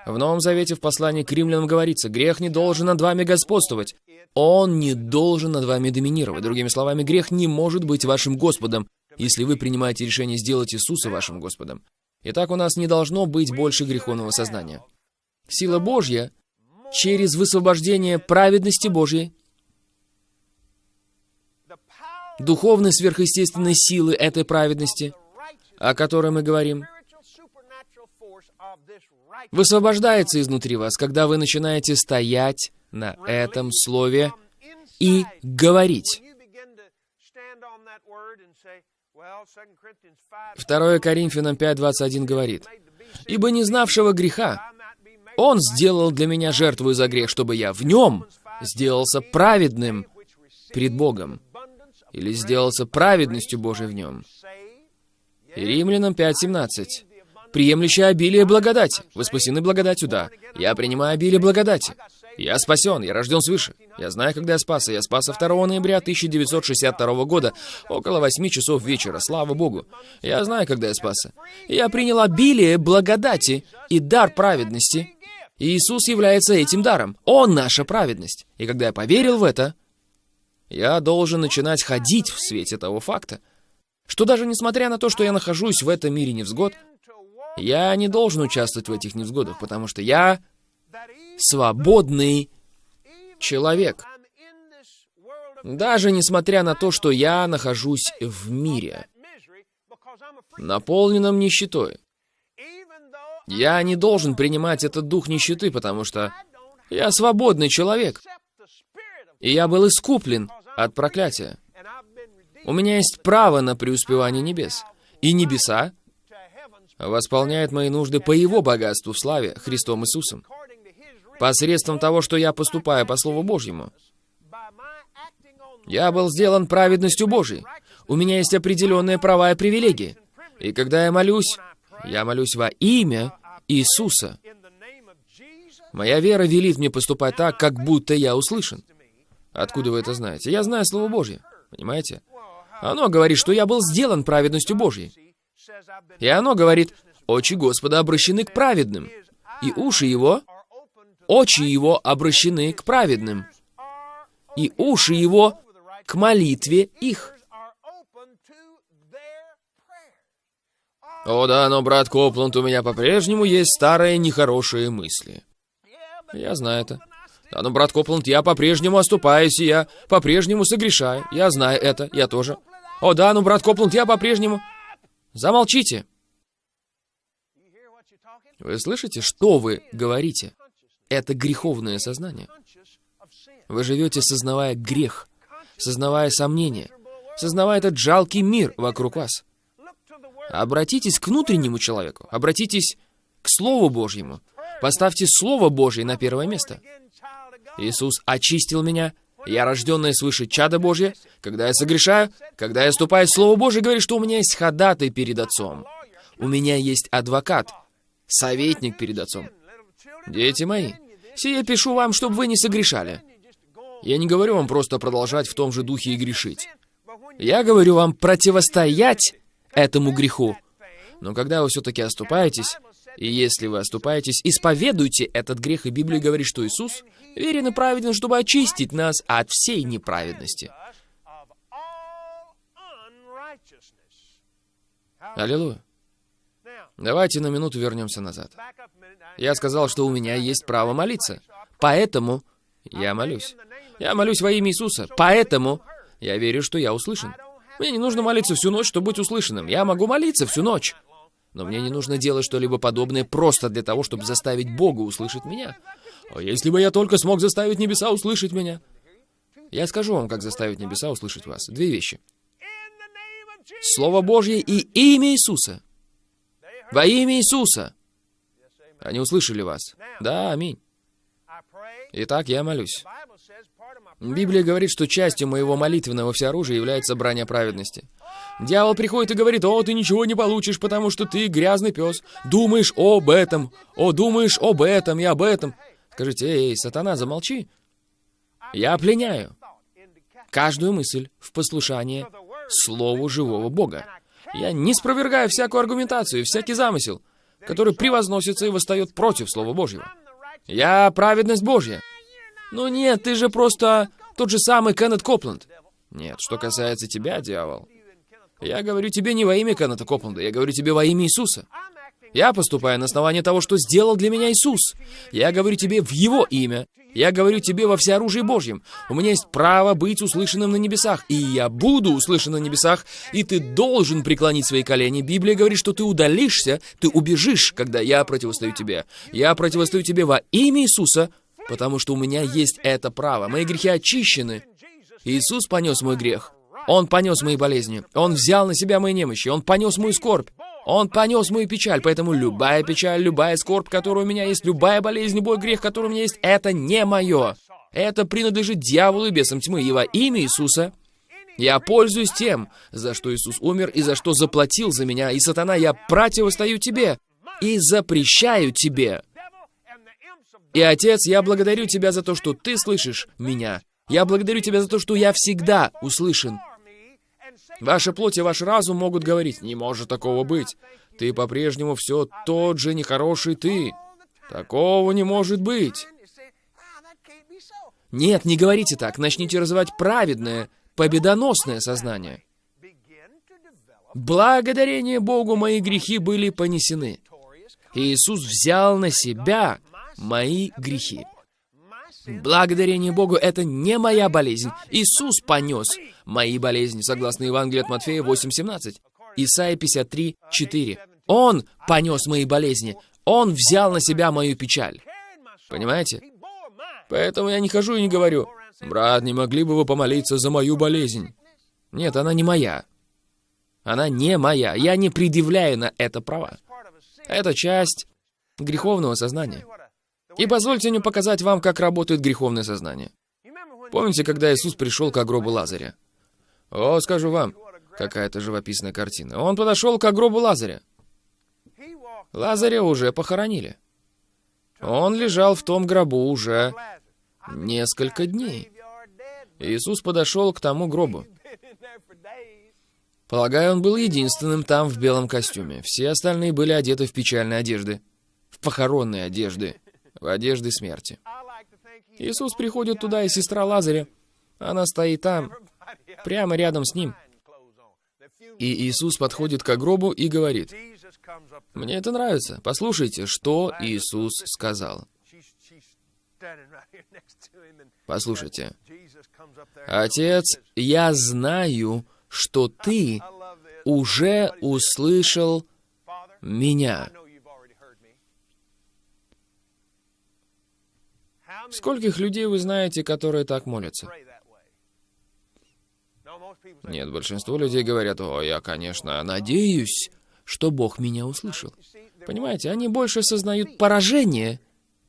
В Новом Завете в послании к римлянам говорится, грех не должен над вами господствовать. Он не должен над вами доминировать. Другими словами, грех не может быть вашим Господом, если вы принимаете решение сделать Иисуса вашим Господом. Итак, у нас не должно быть больше греховного сознания. Сила Божья через высвобождение праведности Божьей, духовной сверхъестественной силы этой праведности, о которой мы говорим, высвобождается изнутри вас, когда вы начинаете стоять на этом слове и говорить. 2 Коринфянам 5.21 говорит, «Ибо не знавшего греха Он сделал для меня жертву за грех, чтобы я в нем сделался праведным пред Богом, или сделался праведностью Божией в нем». Римлянам 5.17, «Приемлющий обилие благодати, вы спасены благодатью, да, я принимаю обилие благодати, я спасен, я рожден свыше. Я знаю, когда я спасся. Я спасся 2 ноября 1962 года, около 8 часов вечера, слава Богу. Я знаю, когда я спасся. Я принял обилие благодати и дар праведности. И Иисус является этим даром. Он наша праведность. И когда я поверил в это, я должен начинать ходить в свете того факта, что даже несмотря на то, что я нахожусь в этом мире невзгод, я не должен участвовать в этих невзгодах, потому что я свободный человек. Даже несмотря на то, что я нахожусь в мире, наполненном нищетой. Я не должен принимать этот дух нищеты, потому что я свободный человек. И я был искуплен от проклятия. У меня есть право на преуспевание небес. И небеса восполняют мои нужды по Его богатству в славе Христом Иисусом посредством того, что я поступаю по Слову Божьему. Я был сделан праведностью Божией. У меня есть определенные права и привилегии. И когда я молюсь, я молюсь во имя Иисуса. Моя вера велит мне поступать так, как будто я услышан. Откуда вы это знаете? Я знаю Слово Божье. Понимаете? Оно говорит, что я был сделан праведностью Божьей. И оно говорит, очи Господа обращены к праведным, и уши Его очи его обращены к праведным, и уши его к молитве их. О да, но, брат Копланд, у меня по-прежнему есть старые нехорошие мысли. Я знаю это. Да, но, брат Копланд, я по-прежнему оступаюсь, и я по-прежнему согрешаю. Я знаю это, я тоже. О да, но, брат Копланд, я по-прежнему... Замолчите. Вы слышите, что вы говорите? Это греховное сознание. Вы живете, сознавая грех, сознавая сомнения, сознавая этот жалкий мир вокруг вас. Обратитесь к внутреннему человеку, обратитесь к Слову Божьему. Поставьте Слово Божье на первое место. Иисус очистил меня, я рожденная свыше чада Божье. Когда я согрешаю, когда я ступаю в Слово Божье, говорит, что у меня есть ходатай перед Отцом. У меня есть адвокат, советник перед Отцом. Дети мои, сие пишу вам, чтобы вы не согрешали. Я не говорю вам просто продолжать в том же духе и грешить. Я говорю вам противостоять этому греху. Но когда вы все-таки оступаетесь, и если вы оступаетесь, исповедуйте этот грех, и Библия говорит, что Иисус верен и праведен, чтобы очистить нас от всей неправедности. Аллилуйя. Давайте на минуту вернемся назад. Я сказал, что у меня есть право молиться. Поэтому я молюсь. Я молюсь во имя Иисуса. Поэтому я верю, что я услышан. Мне не нужно молиться всю ночь, чтобы быть услышанным. Я могу молиться всю ночь. Но мне не нужно делать что-либо подобное просто для того, чтобы заставить Бога услышать меня. А если бы я только смог заставить небеса услышать меня? Я скажу вам, как заставить небеса услышать вас. Две вещи. Слово Божье и имя Иисуса. Во имя Иисуса. Они услышали вас. Да, аминь. Итак, я молюсь. Библия говорит, что частью моего молитвенного всеоружия является броня праведности. Дьявол приходит и говорит, «О, ты ничего не получишь, потому что ты грязный пес. Думаешь об этом, о, думаешь об этом и об этом». Скажите, эй, сатана, замолчи. Я пленяю каждую мысль в послушание Слову живого Бога. Я не спровергаю всякую аргументацию, всякий замысел, который превозносится и восстает против Слова Божьего. Я праведность Божья. Ну нет, ты же просто тот же самый Кеннет Копланд. Нет, что касается тебя, дьявол, я говорю тебе не во имя Кеннета Копланда, я говорю тебе во имя Иисуса. Я поступаю на основании того, что сделал для меня Иисус. Я говорю тебе в Его имя. Я говорю тебе во всеоружии Божьем. У меня есть право быть услышанным на небесах, и я буду услышан на небесах, и ты должен преклонить свои колени. Библия говорит, что ты удалишься, ты убежишь, когда я противостою тебе. Я противостою тебе во имя Иисуса, потому что у меня есть это право. Мои грехи очищены. Иисус понес мой грех. Он понес мои болезни. Он взял на себя мои немощи. Он понес мою скорбь. Он понес мою печаль, поэтому любая печаль, любая скорбь, которая у меня есть, любая болезнь, любой грех, который у меня есть, это не мое. Это принадлежит дьяволу и бесам тьмы. И во имя Иисуса я пользуюсь тем, за что Иисус умер и за что заплатил за меня. И, сатана, я противостою тебе и запрещаю тебе. И, Отец, я благодарю Тебя за то, что Ты слышишь меня. Я благодарю Тебя за то, что я всегда услышан. Ваша плоть и ваш разум могут говорить, не может такого быть. Ты по-прежнему все тот же нехороший ты. Такого не может быть. Нет, не говорите так. Начните развивать праведное, победоносное сознание. Благодарение Богу мои грехи были понесены. Иисус взял на себя мои грехи. Благодарение Богу, это не моя болезнь. Иисус понес мои болезни, согласно Евангелию от Матфея 8.17. Исайя 53.4. Он понес мои болезни. Он взял на себя мою печаль. Понимаете? Поэтому я не хожу и не говорю, «Брат, не могли бы вы помолиться за мою болезнь?» Нет, она не моя. Она не моя. Я не предъявляю на это права. Это часть греховного сознания. И позвольте мне показать вам, как работает греховное сознание. Помните, когда Иисус пришел к гробу Лазаря? О, скажу вам, какая-то живописная картина. Он подошел к гробу Лазаря. Лазаря уже похоронили. Он лежал в том гробу уже несколько дней. Иисус подошел к тому гробу. Полагаю, он был единственным там в белом костюме. Все остальные были одеты в печальные одежды, в похоронные одежды в одежде смерти. Иисус приходит туда, и сестра Лазаря, она стоит там, прямо рядом с ним. И Иисус подходит к гробу и говорит, «Мне это нравится. Послушайте, что Иисус сказал». Послушайте. «Отец, я знаю, что ты уже услышал меня». Скольких людей вы знаете, которые так молятся? Нет, большинство людей говорят, о, я, конечно, надеюсь, что Бог меня услышал. Понимаете, они больше сознают поражение,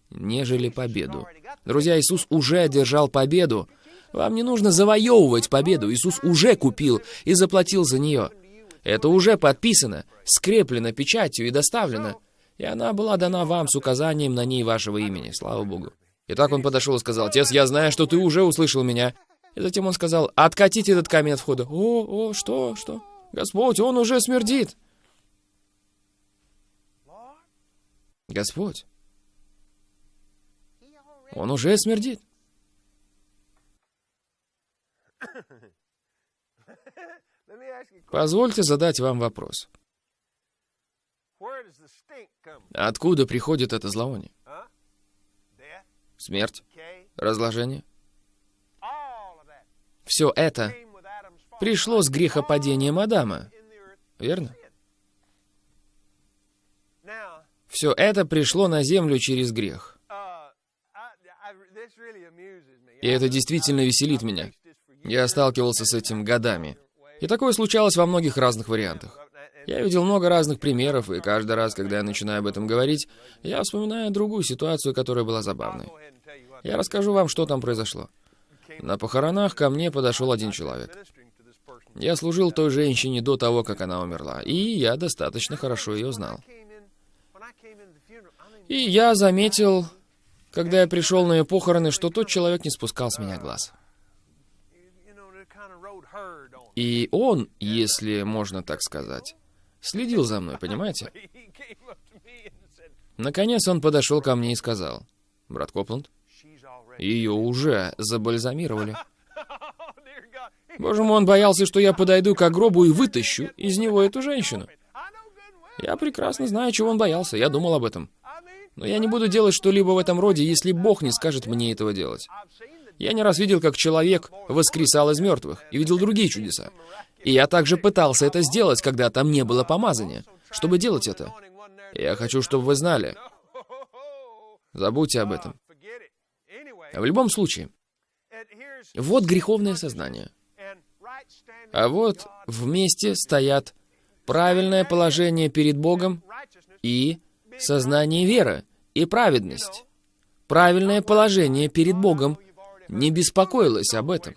нежели победу. Друзья, Иисус уже одержал победу. Вам не нужно завоевывать победу. Иисус уже купил и заплатил за нее. Это уже подписано, скреплено печатью и доставлено. И она была дана вам с указанием на ней вашего имени. Слава Богу. И так он подошел и сказал, «Отец, я знаю, что ты уже услышал меня». И затем он сказал, «Откатите этот камень от входа». «О, о, что, что? Господь, он уже смердит». Господь, он уже смердит. Позвольте задать вам вопрос. Откуда приходит это зловоние? Смерть, разложение. Все это пришло с грехопадением Адама, верно? Все это пришло на землю через грех. И это действительно веселит меня. Я сталкивался с этим годами. И такое случалось во многих разных вариантах. Я видел много разных примеров, и каждый раз, когда я начинаю об этом говорить, я вспоминаю другую ситуацию, которая была забавной. Я расскажу вам, что там произошло. На похоронах ко мне подошел один человек. Я служил той женщине до того, как она умерла, и я достаточно хорошо ее знал. И я заметил, когда я пришел на ее похороны, что тот человек не спускал с меня глаз. И он, если можно так сказать, следил за мной, понимаете? Наконец он подошел ко мне и сказал, «Брат Копланд, ее уже забальзамировали». Боже мой, он боялся, что я подойду к гробу и вытащу из него эту женщину. Я прекрасно знаю, чего он боялся, я думал об этом. Но я не буду делать что-либо в этом роде, если Бог не скажет мне этого делать. Я не раз видел, как человек воскресал из мертвых, и видел другие чудеса. И я также пытался это сделать, когда там не было помазания, чтобы делать это. Я хочу, чтобы вы знали. Забудьте об этом. В любом случае, вот греховное сознание. А вот вместе стоят правильное положение перед Богом и сознание веры и праведность. Правильное положение перед Богом не беспокоилось об этом.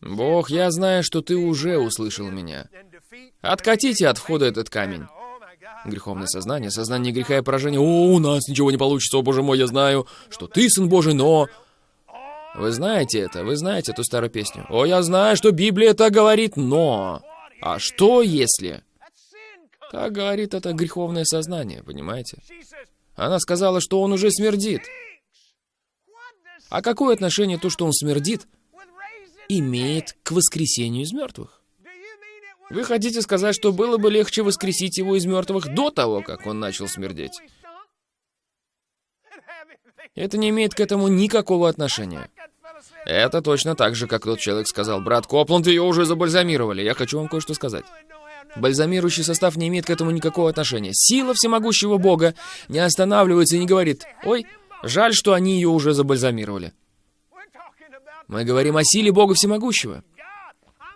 Бог, я знаю, что ты уже услышал меня. Откатите от входа этот камень. Греховное сознание, сознание греха и поражения. О, у нас ничего не получится, о боже мой, я знаю, что ты сын Божий, но... Вы знаете это, вы знаете эту старую песню. О, я знаю, что Библия так говорит, но... А что если... Так говорит это греховное сознание, понимаете? Она сказала, что он уже смердит. А какое отношение то, что он смердит, имеет к воскресению из мертвых? Вы хотите сказать, что было бы легче воскресить его из мертвых до того, как он начал смердеть? Это не имеет к этому никакого отношения. Это точно так же, как тот человек сказал, брат Копланд, ее уже забальзамировали. Я хочу вам кое-что сказать. Бальзамирующий состав не имеет к этому никакого отношения. Сила всемогущего Бога не останавливается и не говорит, ой, жаль, что они ее уже забальзамировали. Мы говорим о силе Бога Всемогущего.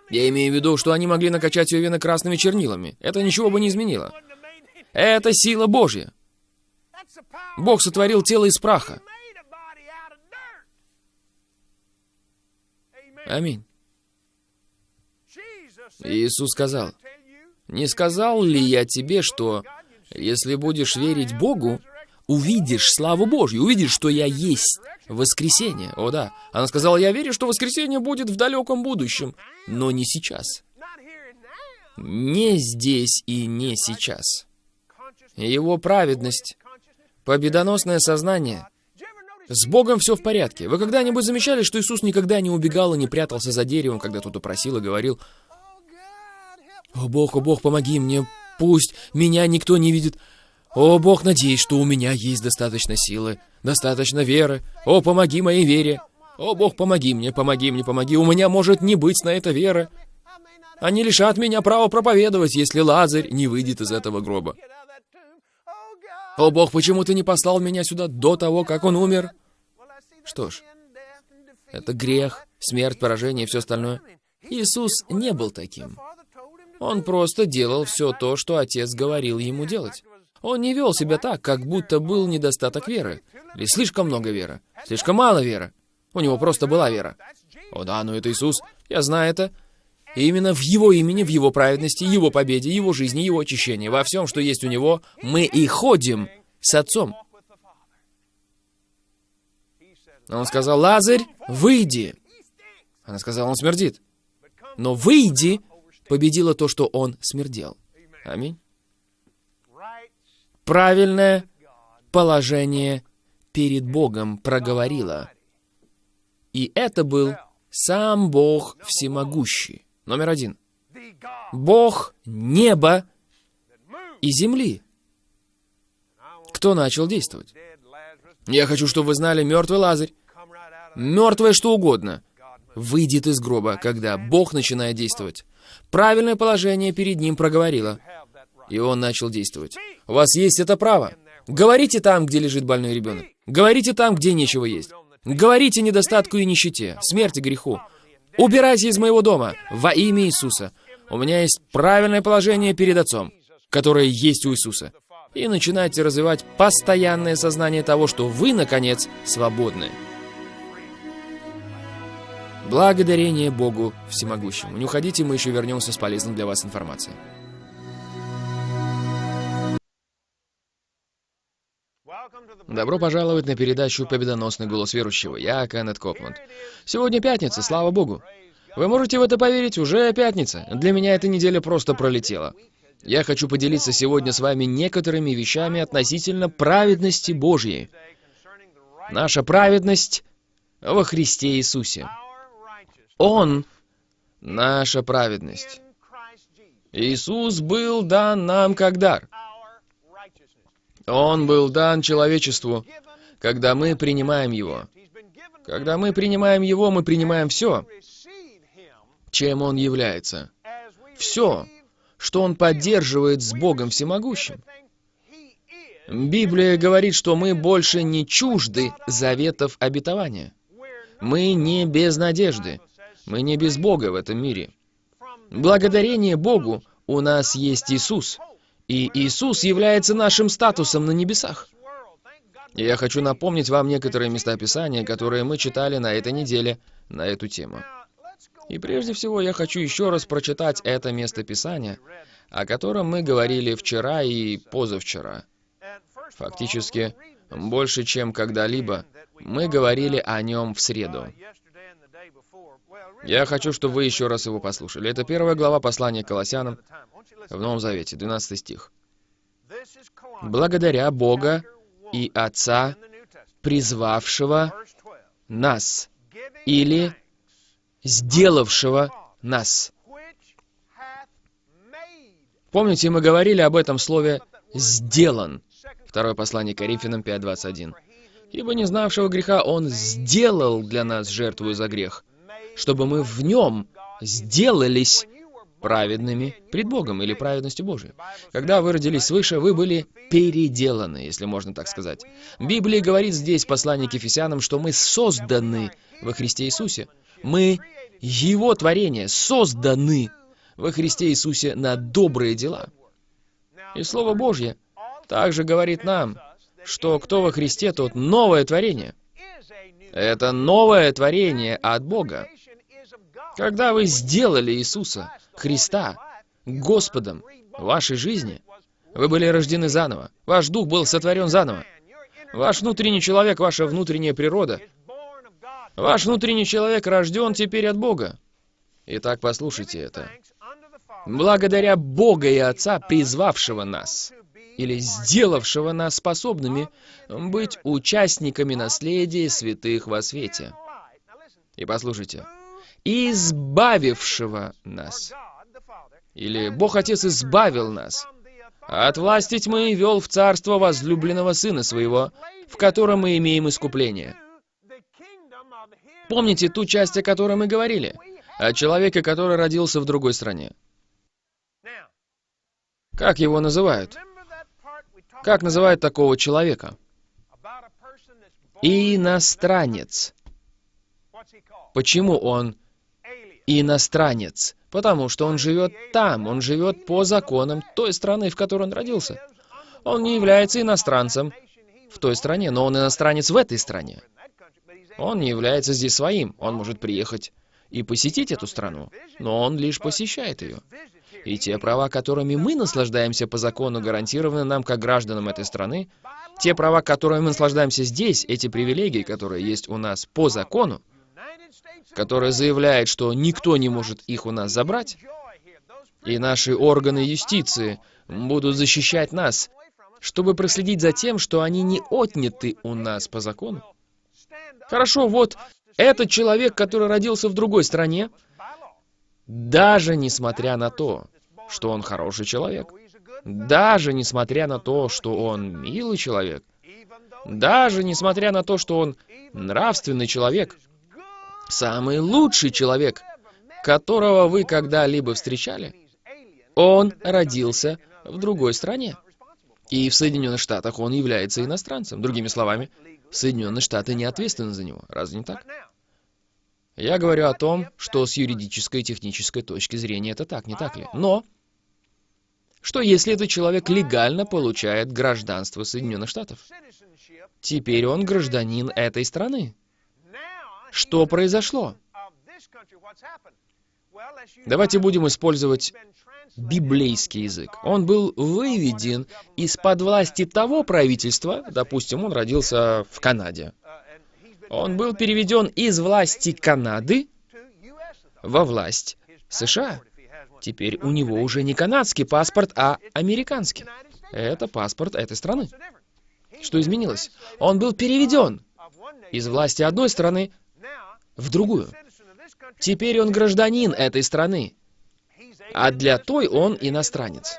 Я имею в виду, что они могли накачать ее вены красными чернилами. Это ничего бы не изменило. Это сила Божья. Бог сотворил тело из праха. Аминь. Иисус сказал, «Не сказал ли я тебе, что если будешь верить Богу, увидишь славу Божью, увидишь, что я есть воскресение. О да. Она сказала, я верю, что воскресение будет в далеком будущем, но не сейчас. Не здесь и не сейчас. Его праведность, победоносное сознание. С Богом все в порядке. Вы когда-нибудь замечали, что Иисус никогда не убегал и не прятался за деревом, когда кто-то просил и говорил, «О Бог, о Бог, помоги мне, пусть меня никто не видит». «О, Бог, надеюсь, что у меня есть достаточно силы, достаточно веры. О, помоги моей вере. О, Бог, помоги мне, помоги мне, помоги. У меня может не быть на это веры. Они лишат меня права проповедовать, если Лазарь не выйдет из этого гроба. О, Бог, почему ты не послал меня сюда до того, как он умер? Что ж, это грех, смерть, поражение и все остальное. Иисус не был таким. Он просто делал все то, что Отец говорил ему делать. Он не вел себя так, как будто был недостаток веры. Или слишком много веры. Слишком мало веры. У него просто была вера. О да, но это Иисус. Я знаю это. И именно в Его имени, в Его праведности, Его победе, Его жизни, Его очищении, во всем, что есть у Него, мы и ходим с Отцом. Он сказал, Лазарь, выйди. Она сказала, он смердит. Но выйди победило то, что он смердел. Аминь правильное положение перед Богом проговорила. И это был сам Бог Всемогущий. Номер один. Бог неба и земли. Кто начал действовать? Я хочу, чтобы вы знали, мертвый Лазарь, мертвое что угодно, выйдет из гроба, когда Бог начинает действовать. Правильное положение перед ним проговорило, и он начал действовать. У вас есть это право. Говорите там, где лежит больной ребенок. Говорите там, где нечего есть. Говорите недостатку и нищете, смерти греху. Убирайся из моего дома во имя Иисуса. У меня есть правильное положение перед Отцом, которое есть у Иисуса. И начинайте развивать постоянное сознание того, что вы, наконец, свободны. Благодарение Богу Всемогущему. Не уходите, мы еще вернемся с полезной для вас информацией. Добро пожаловать на передачу «Победоносный голос верующего». Я Кеннет Копланд. Сегодня пятница, слава Богу. Вы можете в это поверить? Уже пятница. Для меня эта неделя просто пролетела. Я хочу поделиться сегодня с вами некоторыми вещами относительно праведности Божьей. Наша праведность во Христе Иисусе. Он — наша праведность. Иисус был дан нам как дар. Он был дан человечеству, когда мы принимаем Его. Когда мы принимаем Его, мы принимаем все, чем Он является. Все, что Он поддерживает с Богом Всемогущим. Библия говорит, что мы больше не чужды заветов обетования. Мы не без надежды. Мы не без Бога в этом мире. Благодарение Богу у нас есть Иисус — и Иисус является нашим статусом на небесах. И я хочу напомнить вам некоторые места Писания, которые мы читали на этой неделе на эту тему. И прежде всего я хочу еще раз прочитать это место Писания, о котором мы говорили вчера и позавчера. Фактически, больше, чем когда-либо, мы говорили о нем в среду. Я хочу, чтобы вы еще раз его послушали. Это первая глава послания Колоссянам, в Новом Завете, 12 стих. «Благодаря Бога и Отца, призвавшего нас, или сделавшего нас». Помните, мы говорили об этом слове «сделан». Второе послание Коринфянам 5.21. «Ибо не знавшего греха Он сделал для нас жертву за грех, чтобы мы в Нем сделались праведными пред Богом или праведностью Божией. Когда вы родились свыше, вы были переделаны, если можно так сказать. Библия говорит здесь, послание к Ефесянам, что мы созданы во Христе Иисусе. Мы Его творение, созданы во Христе Иисусе на добрые дела. И Слово Божье также говорит нам, что кто во Христе, тот новое творение. Это новое творение от Бога. Когда вы сделали Иисуса, Христа, Господом вашей жизни, вы были рождены заново. Ваш дух был сотворен заново. Ваш внутренний человек, ваша внутренняя природа, ваш внутренний человек рожден теперь от Бога. Итак, послушайте это. Благодаря Бога и Отца, призвавшего нас, или сделавшего нас способными быть участниками наследия святых во свете. И послушайте, избавившего нас. Или Бог Отец избавил нас от власти тьмы вел в царство возлюбленного Сына Своего, в котором мы имеем искупление. Помните ту часть, о которой мы говорили? О человеке, который родился в другой стране. Как его называют? Как называют такого человека? Иностранец. Почему он иностранец, потому что он живет там, он живет по законам той страны, в которой он родился. Он не является иностранцем в той стране, но он иностранец в этой стране. Он не является здесь своим, он может приехать и посетить эту страну, но он лишь посещает ее. И те права, которыми мы наслаждаемся по закону, гарантированы нам как гражданам этой страны, те права, которыми мы наслаждаемся здесь, эти привилегии, которые есть у нас по закону, которая заявляет, что никто не может их у нас забрать, и наши органы юстиции будут защищать нас, чтобы проследить за тем, что они не отняты у нас по закону. Хорошо, вот этот человек, который родился в другой стране, даже несмотря на то, что он хороший человек, даже несмотря на то, что он милый человек, даже несмотря на то, что он нравственный человек, самый лучший человек, которого вы когда-либо встречали, он родился в другой стране. И в Соединенных Штатах он является иностранцем. Другими словами, Соединенные Штаты не ответственны за него. Разве не так? Я говорю о том, что с юридической и технической точки зрения это так, не так ли? Но, что если этот человек легально получает гражданство Соединенных Штатов? Теперь он гражданин этой страны. Что произошло? Давайте будем использовать библейский язык. Он был выведен из-под власти того правительства, допустим, он родился в Канаде. Он был переведен из власти Канады во власть США. Теперь у него уже не канадский паспорт, а американский. Это паспорт этой страны. Что изменилось? Он был переведен из власти одной страны в другую. Теперь он гражданин этой страны, а для той он иностранец.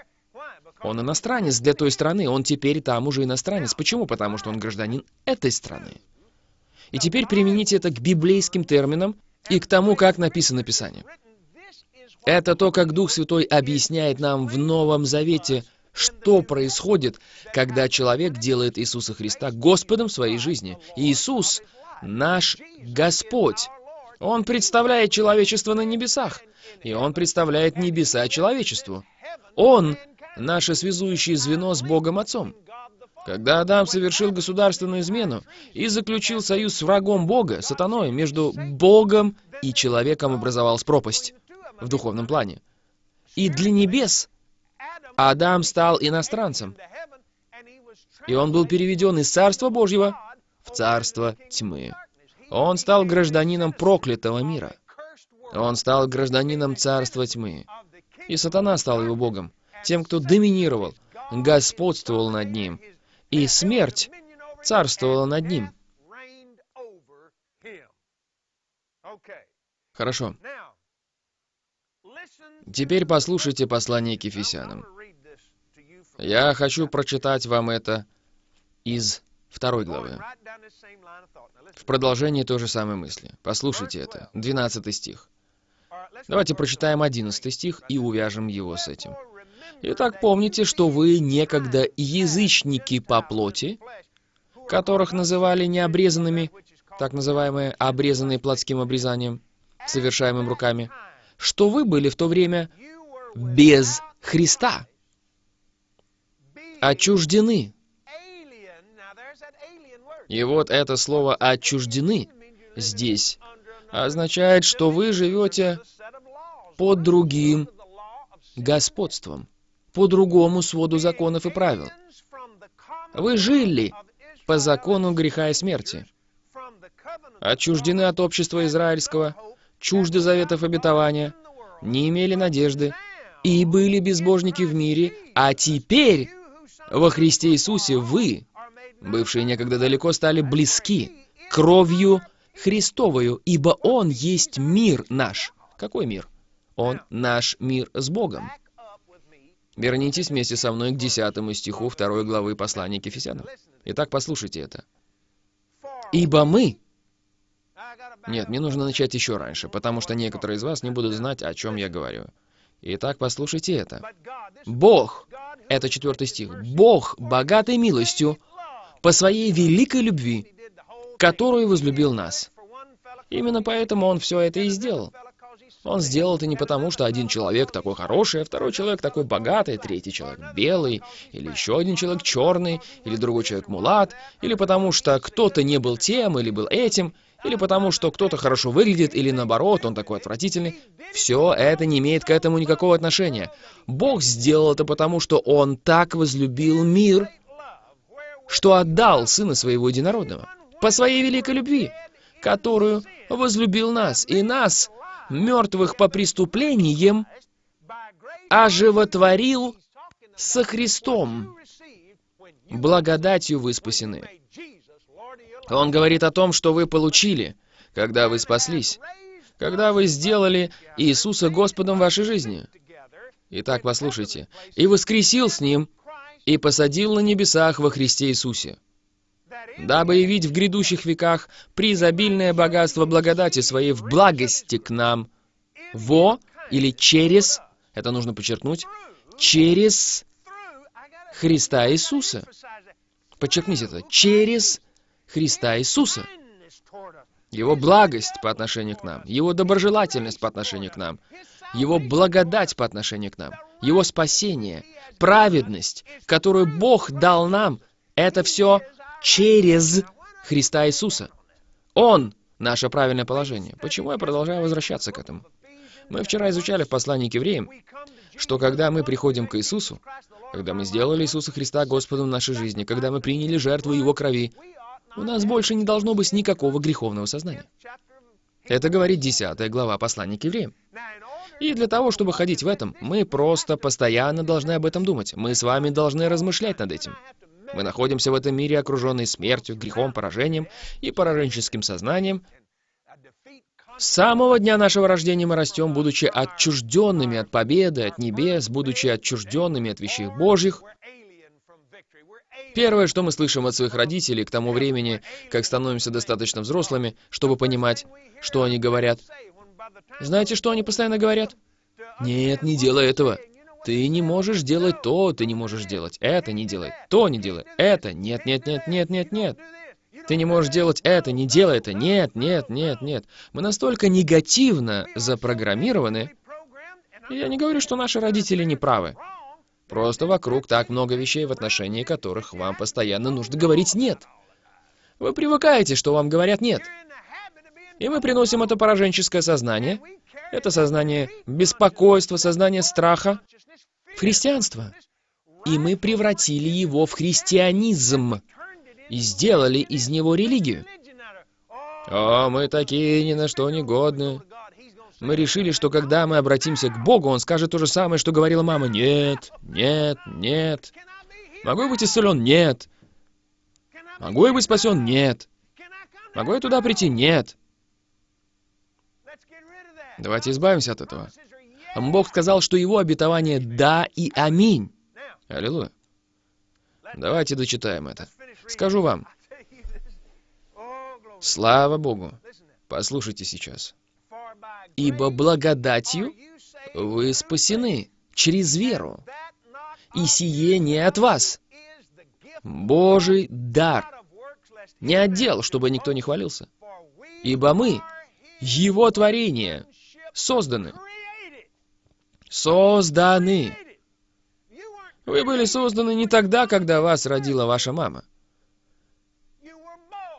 Он иностранец для той страны, он теперь там уже иностранец. Почему? Потому что он гражданин этой страны. И теперь примените это к библейским терминам и к тому, как написано Писание. Это то, как Дух Святой объясняет нам в Новом Завете, что происходит, когда человек делает Иисуса Христа Господом своей жизни. Иисус — наш Господь. Он представляет человечество на небесах, и Он представляет небеса человечеству. Он — наше связующее звено с Богом Отцом. Когда Адам совершил государственную измену и заключил союз с врагом Бога, сатаной, между Богом и человеком образовалась пропасть в духовном плане. И для небес Адам стал иностранцем, и он был переведен из Царства Божьего в Царство Тьмы. Он стал гражданином проклятого мира. Он стал гражданином Царства Тьмы. И сатана стал его богом, тем, кто доминировал, господствовал над ним. И смерть царствовала над ним. Хорошо. Теперь послушайте послание к Ефесянам. Я хочу прочитать вам это из второй главы. В продолжении той же самой мысли. Послушайте это. 12 стих. Давайте прочитаем 11 стих и увяжем его с этим. Итак, помните, что вы некогда язычники по плоти, которых называли необрезанными, так называемые обрезанные плотским обрезанием, совершаемым руками, что вы были в то время без Христа, отчуждены. И вот это слово «отчуждены» здесь означает, что вы живете под другим господством, по другому своду законов и правил. Вы жили по закону греха и смерти, отчуждены от общества израильского, чужды заветов обетования, не имели надежды и были безбожники в мире, а теперь во Христе Иисусе вы, бывшие некогда далеко, стали близки кровью Христовою, ибо Он есть мир наш. Какой мир? Он наш мир с Богом. Вернитесь вместе со мной к 10 стиху 2 главы послания к Ефесянам. Итак, послушайте это. «Ибо мы...» Нет, мне нужно начать еще раньше, потому что некоторые из вас не будут знать, о чем я говорю. Итак, послушайте это. «Бог...» Это четвертый стих. «Бог, богатой милостью, по своей великой любви, которую возлюбил нас». Именно поэтому Он все это и сделал. Он сделал это не потому, что один человек такой хороший, а второй человек такой богатый, третий человек белый, или еще один человек черный, или другой человек мулат, или потому что кто-то не был тем или был этим, или потому что кто-то хорошо выглядит, или наоборот, он такой отвратительный. Все это не имеет к этому никакого отношения. Бог сделал это потому, что Он так возлюбил мир, что отдал Сына Своего Единородного по Своей великой любви, которую возлюбил нас, и нас мертвых по преступлениям, оживотворил со Христом. Благодатью вы спасены. Он говорит о том, что вы получили, когда вы спаслись, когда вы сделали Иисуса Господом вашей жизни. Итак, послушайте. «И воскресил с Ним, и посадил на небесах во Христе Иисусе, дабы явить в грядущих веках преизобильное богатство благодати своей в благости к нам, во или через, это нужно подчеркнуть, через Христа Иисуса. Подчеркните это. Через Христа Иисуса. Его благость по отношению к нам, Его доброжелательность по отношению к нам, Его благодать по отношению к нам, Его спасение, праведность, которую Бог дал нам, это все через Христа Иисуса. Он — наше правильное положение. Почему я продолжаю возвращаться к этому? Мы вчера изучали в послании к евреям, что когда мы приходим к Иисусу, когда мы сделали Иисуса Христа Господом в нашей жизни, когда мы приняли жертву Его крови, у нас больше не должно быть никакого греховного сознания. Это говорит 10 глава послания к евреям. И для того, чтобы ходить в этом, мы просто постоянно должны об этом думать. Мы с вами должны размышлять над этим. Мы находимся в этом мире, окруженные смертью, грехом, поражением и пораженческим сознанием. С самого дня нашего рождения мы растем, будучи отчужденными от победы, от небес, будучи отчужденными от вещей Божьих. Первое, что мы слышим от своих родителей к тому времени, как становимся достаточно взрослыми, чтобы понимать, что они говорят. Знаете, что они постоянно говорят? Нет, не делай этого. Ты не можешь делать то, ты не можешь делать это, не делай то, не делай это. Нет, нет, нет, нет, нет, нет. Ты не можешь делать это, не делай это. Нет, нет, нет, нет. Мы настолько негативно запрограммированы. И я не говорю, что наши родители не правы. Просто вокруг так много вещей, в отношении которых вам постоянно нужно говорить «нет». Вы привыкаете, что вам говорят «нет». И мы приносим это пораженческое сознание, это сознание беспокойства, сознание страха в христианство. И мы превратили его в христианизм и сделали из него религию. О, мы такие ни на что не годны. Мы решили, что когда мы обратимся к Богу, Он скажет то же самое, что говорила мама. Нет, нет, нет. Могу я быть исцелен? Нет. Могу я быть спасен? Нет. Могу я туда прийти? Нет. Давайте избавимся от этого. Бог сказал, что его обетование «да» и «аминь». Аллилуйя. Давайте дочитаем это. Скажу вам. Слава Богу. Послушайте сейчас. «Ибо благодатью вы спасены через веру, и сие не от вас, Божий дар, не отдел, чтобы никто не хвалился, ибо мы, Его творение, созданы. Созданы. Вы были созданы не тогда, когда вас родила ваша мама.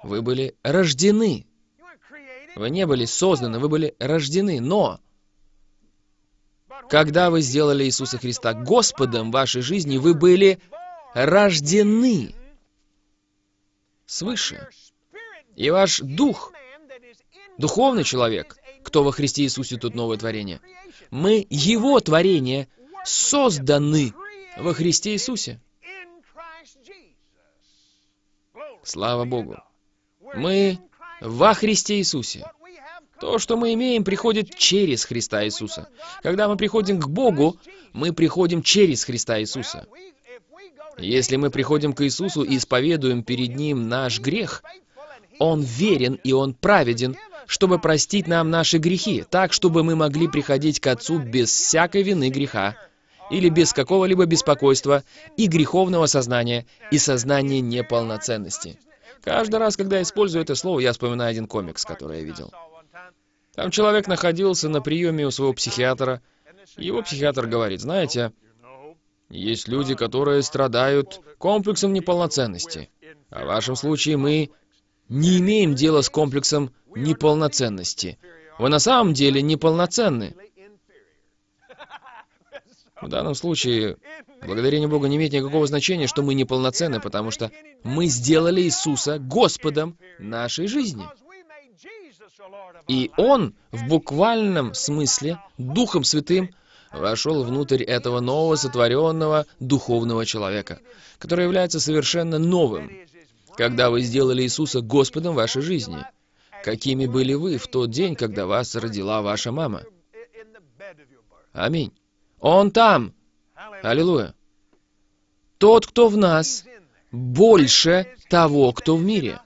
Вы были рождены. Вы не были созданы, вы были рождены. Но, когда вы сделали Иисуса Христа Господом в вашей жизни, вы были рождены свыше. И ваш дух, духовный человек, кто во Христе Иисусе тут новое творение. Мы Его творение, созданы во Христе Иисусе. Слава Богу. Мы во Христе Иисусе. То, что мы имеем, приходит через Христа Иисуса. Когда мы приходим к Богу, мы приходим через Христа Иисуса. Если мы приходим к Иисусу и исповедуем перед Ним наш грех, Он верен и Он праведен, чтобы простить нам наши грехи, так, чтобы мы могли приходить к Отцу без всякой вины греха, или без какого-либо беспокойства и греховного сознания, и сознания неполноценности. Каждый раз, когда я использую это слово, я вспоминаю один комикс, который я видел. Там человек находился на приеме у своего психиатра, и его психиатр говорит, знаете, есть люди, которые страдают комплексом неполноценности. А в вашем случае мы не имеем дела с комплексом неполноценности. Вы на самом деле неполноценны. В данном случае, благодарение Богу не имеет никакого значения, что мы неполноценны, потому что мы сделали Иисуса Господом нашей жизни. И Он в буквальном смысле, Духом Святым, вошел внутрь этого нового сотворенного духовного человека, который является совершенно новым, когда вы сделали Иисуса Господом вашей жизни – какими были вы в тот день, когда вас родила ваша мама. Аминь. Он там. Аллилуйя. Тот, кто в нас, больше того, кто в мире.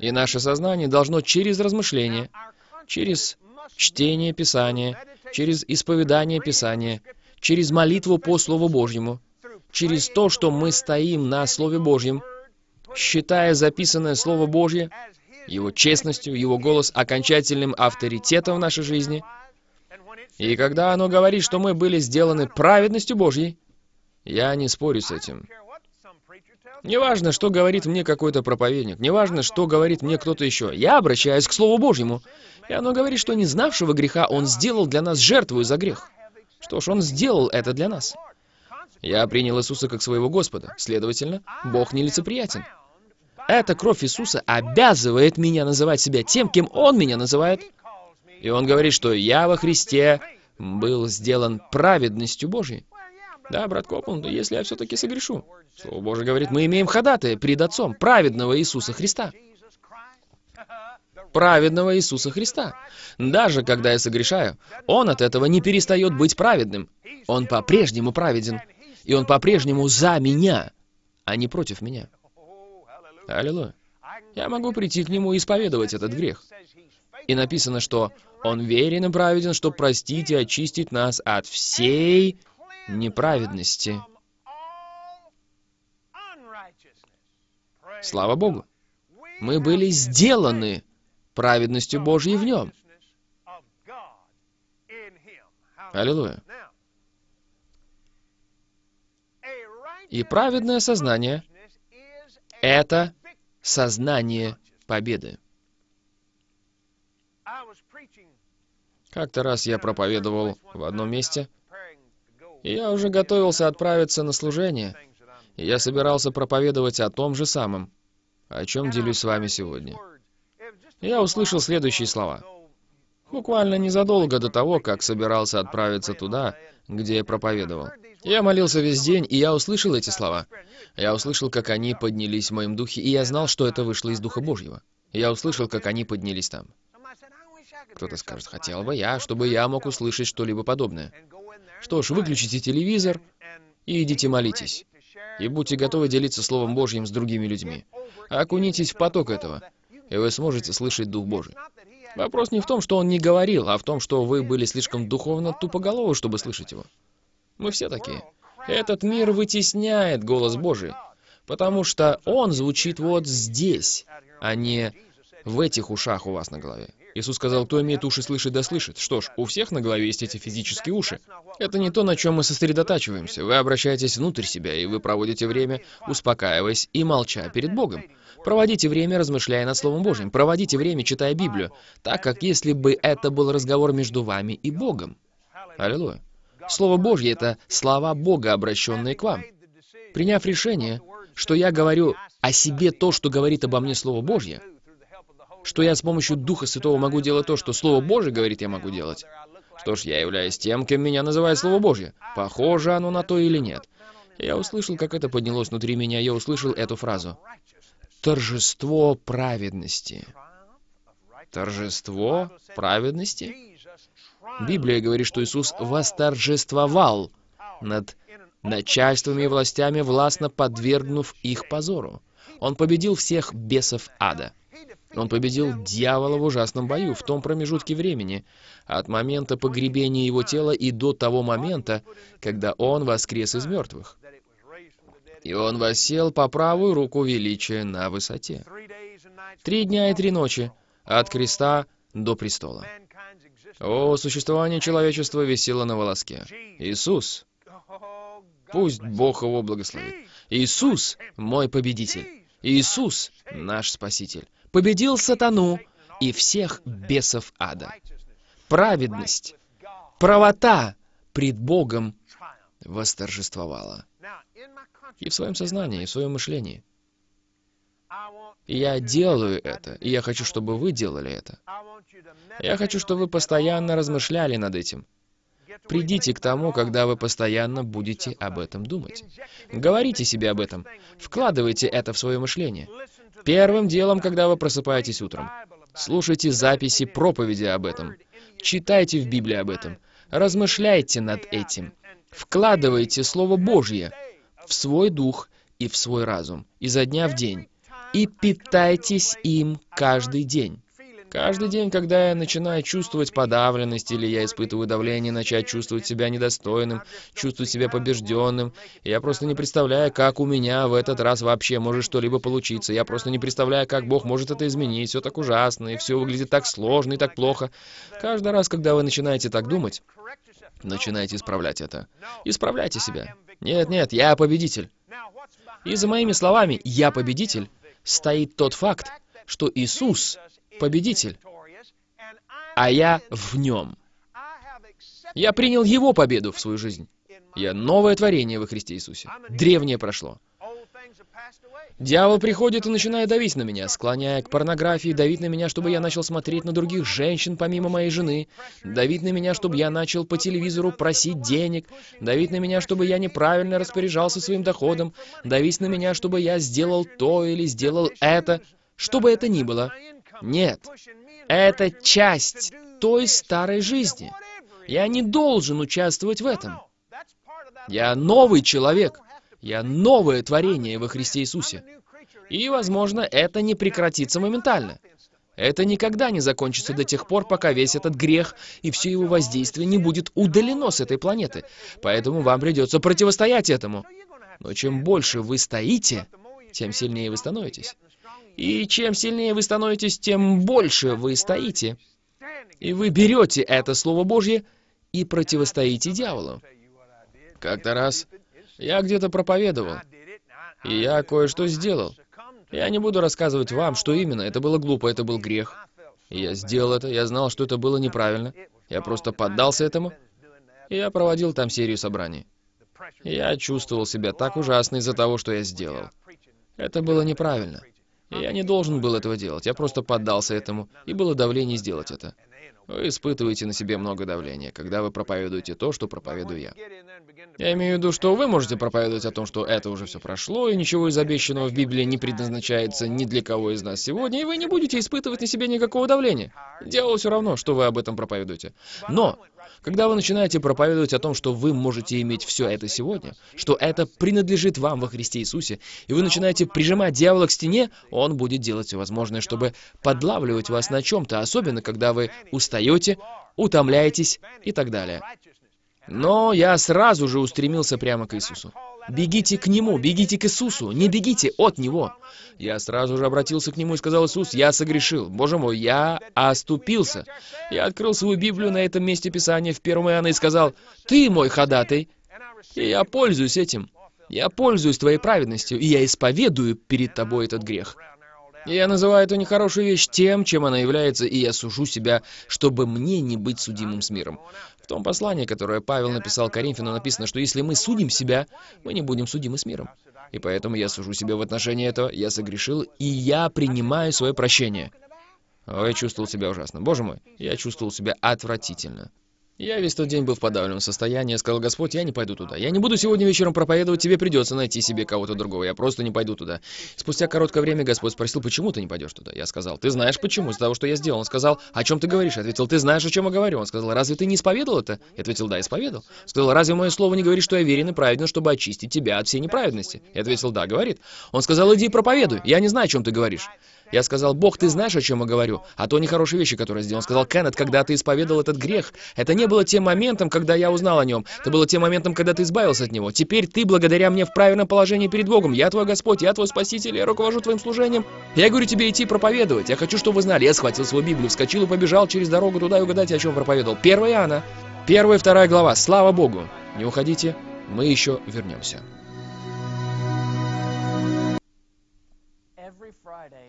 И наше сознание должно через размышление, через чтение Писания, через исповедание Писания, через молитву по Слову Божьему, через то, что мы стоим на Слове Божьем, считая записанное Слово Божье его честностью, его голос окончательным авторитетом в нашей жизни. И когда оно говорит, что мы были сделаны праведностью Божьей, я не спорю с этим. Неважно, что говорит мне какой-то проповедник, неважно, что говорит мне кто-то еще. Я обращаюсь к Слову Божьему. И оно говорит, что не знавшего греха Он сделал для нас жертву за грех. Что ж, Он сделал это для нас. Я принял Иисуса как своего Господа. Следовательно, Бог нелицеприятен. Эта кровь Иисуса обязывает меня называть себя тем, кем Он меня называет. И Он говорит, что я во Христе был сделан праведностью Божьей. Да, брат Копланд, если я все-таки согрешу. Слово Божие говорит, мы имеем ходатая пред Отцом, праведного Иисуса Христа. Праведного Иисуса Христа. Даже когда я согрешаю, Он от этого не перестает быть праведным. Он по-прежнему праведен. И Он по-прежнему за меня, а не против меня. Аллилуйя. Я могу прийти к Нему и исповедовать этот грех. И написано, что Он верен и праведен, чтобы простить и очистить нас от всей неправедности. Слава Богу! Мы были сделаны праведностью Божьей в Нем. Аллилуйя. И праведное сознание — это сознание победы. Как-то раз я проповедовал в одном месте, и я уже готовился отправиться на служение, и я собирался проповедовать о том же самом, о чем делюсь с вами сегодня. Я услышал следующие слова. Буквально незадолго до того, как собирался отправиться туда, где я проповедовал. Я молился весь день, и я услышал эти слова. Я услышал, как они поднялись в моем духе, и я знал, что это вышло из Духа Божьего. Я услышал, как они поднялись там. Кто-то скажет, хотел бы я, чтобы я мог услышать что-либо подобное. Что ж, выключите телевизор и идите молитесь. И будьте готовы делиться Словом Божьим с другими людьми. Окунитесь в поток этого, и вы сможете слышать Дух Божий. Вопрос не в том, что он не говорил, а в том, что вы были слишком духовно тупоголовы, чтобы слышать его. Мы все такие. Этот мир вытесняет голос Божий, потому что он звучит вот здесь, а не в этих ушах у вас на голове. Иисус сказал, кто имеет уши слышать, да слышит. Что ж, у всех на голове есть эти физические уши. Это не то, на чем мы сосредотачиваемся. Вы обращаетесь внутрь себя, и вы проводите время, успокаиваясь и молча перед Богом. Проводите время, размышляя над Словом Божьим. Проводите время, читая Библию, так как если бы это был разговор между вами и Богом. Аллилуйя. Слово Божье — это слова Бога, обращенные к вам. Приняв решение, что я говорю о себе то, что говорит обо мне Слово Божье, что я с помощью Духа Святого могу делать то, что Слово Божье говорит, я могу делать. Что ж, я являюсь тем, кем меня называет Слово Божье. Похоже оно на то или нет. Я услышал, как это поднялось внутри меня, я услышал эту фразу. Торжество праведности. Торжество праведности? Библия говорит, что Иисус восторжествовал над начальствами и властями, властно подвергнув их позору. Он победил всех бесов ада. Он победил дьявола в ужасном бою в том промежутке времени, от момента погребения его тела и до того момента, когда он воскрес из мертвых. И он восел по правую руку величия на высоте. Три дня и три ночи, от креста до престола. О, существование человечества висело на волоске. Иисус, пусть Бог его благословит. Иисус — мой победитель. Иисус — наш Спаситель победил сатану и всех бесов ада. Праведность, правота пред Богом восторжествовала. И в своем сознании, и в своем мышлении. Я делаю это, и я хочу, чтобы вы делали это. Я хочу, чтобы вы постоянно размышляли над этим. Придите к тому, когда вы постоянно будете об этом думать. Говорите себе об этом. Вкладывайте это в свое мышление. Первым делом, когда вы просыпаетесь утром, слушайте записи проповеди об этом. Читайте в Библии об этом. Размышляйте над этим. Вкладывайте Слово Божье в свой дух и в свой разум изо дня в день. И питайтесь им каждый день. Каждый день, когда я начинаю чувствовать подавленность или я испытываю давление, начать чувствовать себя недостойным, чувствовать себя побежденным, я просто не представляю, как у меня в этот раз вообще может что-либо получиться. Я просто не представляю, как Бог может это изменить. Все так ужасно, и все выглядит так сложно и так плохо. Каждый раз, когда вы начинаете так думать, начинаете исправлять это. Исправляйте себя. Нет, нет, я победитель. И за моими словами «я победитель» стоит тот факт, что Иисус победитель, а я в нем. Я принял Его победу в свою жизнь. Я новое творение во Христе Иисусе. Древнее прошло. Дьявол приходит и начинает давить на меня, склоняя к порнографии, давить на меня, чтобы я начал смотреть на других женщин помимо моей жены, давить на меня, чтобы я начал по телевизору просить денег, давить на меня, чтобы я неправильно распоряжался своим доходом, давить на меня, чтобы я сделал то или сделал это, что бы это ни было. Нет, это часть той старой жизни. Я не должен участвовать в этом. Я новый человек. Я новое творение во Христе Иисусе. И, возможно, это не прекратится моментально. Это никогда не закончится до тех пор, пока весь этот грех и все его воздействие не будет удалено с этой планеты. Поэтому вам придется противостоять этому. Но чем больше вы стоите, тем сильнее вы становитесь. И чем сильнее вы становитесь, тем больше вы стоите. И вы берете это Слово Божье и противостоите дьяволу. Как-то раз я где-то проповедовал, и я кое-что сделал. Я не буду рассказывать вам, что именно. Это было глупо, это был грех. Я сделал это, я знал, что это было неправильно. Я просто поддался этому, и я проводил там серию собраний. Я чувствовал себя так ужасно из-за того, что я сделал. Это было неправильно. Я не должен был этого делать. Я просто поддался этому, и было давление сделать это. Вы испытываете на себе много давления, когда вы проповедуете то, что проповедую я. Я имею в виду, что вы можете проповедовать о том, что это уже все прошло, и ничего из обещанного в Библии не предназначается ни для кого из нас сегодня, и вы не будете испытывать на себе никакого давления. Дело все равно, что вы об этом проповедуете. Но когда вы начинаете проповедовать о том, что вы можете иметь все это сегодня, что это принадлежит вам во Христе Иисусе, и вы начинаете прижимать дьявола к стене, он будет делать все возможное, чтобы подлавливать вас на чем-то, особенно когда вы устаете, утомляетесь и так далее. Но я сразу же устремился прямо к Иисусу. Бегите к Нему, бегите к Иисусу, не бегите от Него. Я сразу же обратился к Нему и сказал, Иисус, я согрешил. Боже мой, я оступился. Я открыл свою Библию на этом месте Писания в 1 Иоанна и сказал, Ты мой ходатай, и я пользуюсь этим. Я пользуюсь Твоей праведностью, и я исповедую перед Тобой этот грех. Я называю эту нехорошую вещь тем, чем она является, и я сужу себя, чтобы мне не быть судимым с миром. В том послании, которое Павел написал Коринфяну, написано, что если мы судим себя, мы не будем судимы с миром. И поэтому я сужу себя в отношении этого, я согрешил, и я принимаю свое прощение. О, я чувствовал себя ужасно. Боже мой, я чувствовал себя отвратительно. Я весь тот день был в подавленном состоянии. Сказал, Господь, я не пойду туда. Я не буду сегодня вечером проповедовать, тебе придется найти себе кого-то другого. Я просто не пойду туда. Спустя короткое время Господь спросил, почему ты не пойдешь туда? Я сказал, ты знаешь почему, из-за того, что я сделал. Он сказал, о чем ты говоришь? Я ответил, ты знаешь, о чем я говорю. Он сказал, разве ты не исповедовал это? Я ответил, да, исповедовал. Сказал, разве мое слово не говорит, что я верен и праведен, чтобы очистить тебя от всей неправедности? Я ответил, да, говорит. Он сказал, иди проповедуй. Я не знаю, о чем ты говоришь. Я сказал, Бог, ты знаешь, о чем я говорю? А то нехорошие вещи, которые сделал. Он сказал, Кеннет, когда ты исповедовал этот грех, это не было тем моментом, когда я узнал о нем. Это было тем моментом, когда ты избавился от него. Теперь ты благодаря мне в правильном положении перед Богом. Я твой Господь, я твой Спаситель, я руковожу твоим служением. Я говорю тебе идти проповедовать. Я хочу, чтобы вы знали. Я схватил свою Библию, вскочил и побежал через дорогу туда и угадайте, о чем проповедовал. 1 Иоанна, первая и вторая глава. Слава Богу. Не уходите, мы еще вернемся.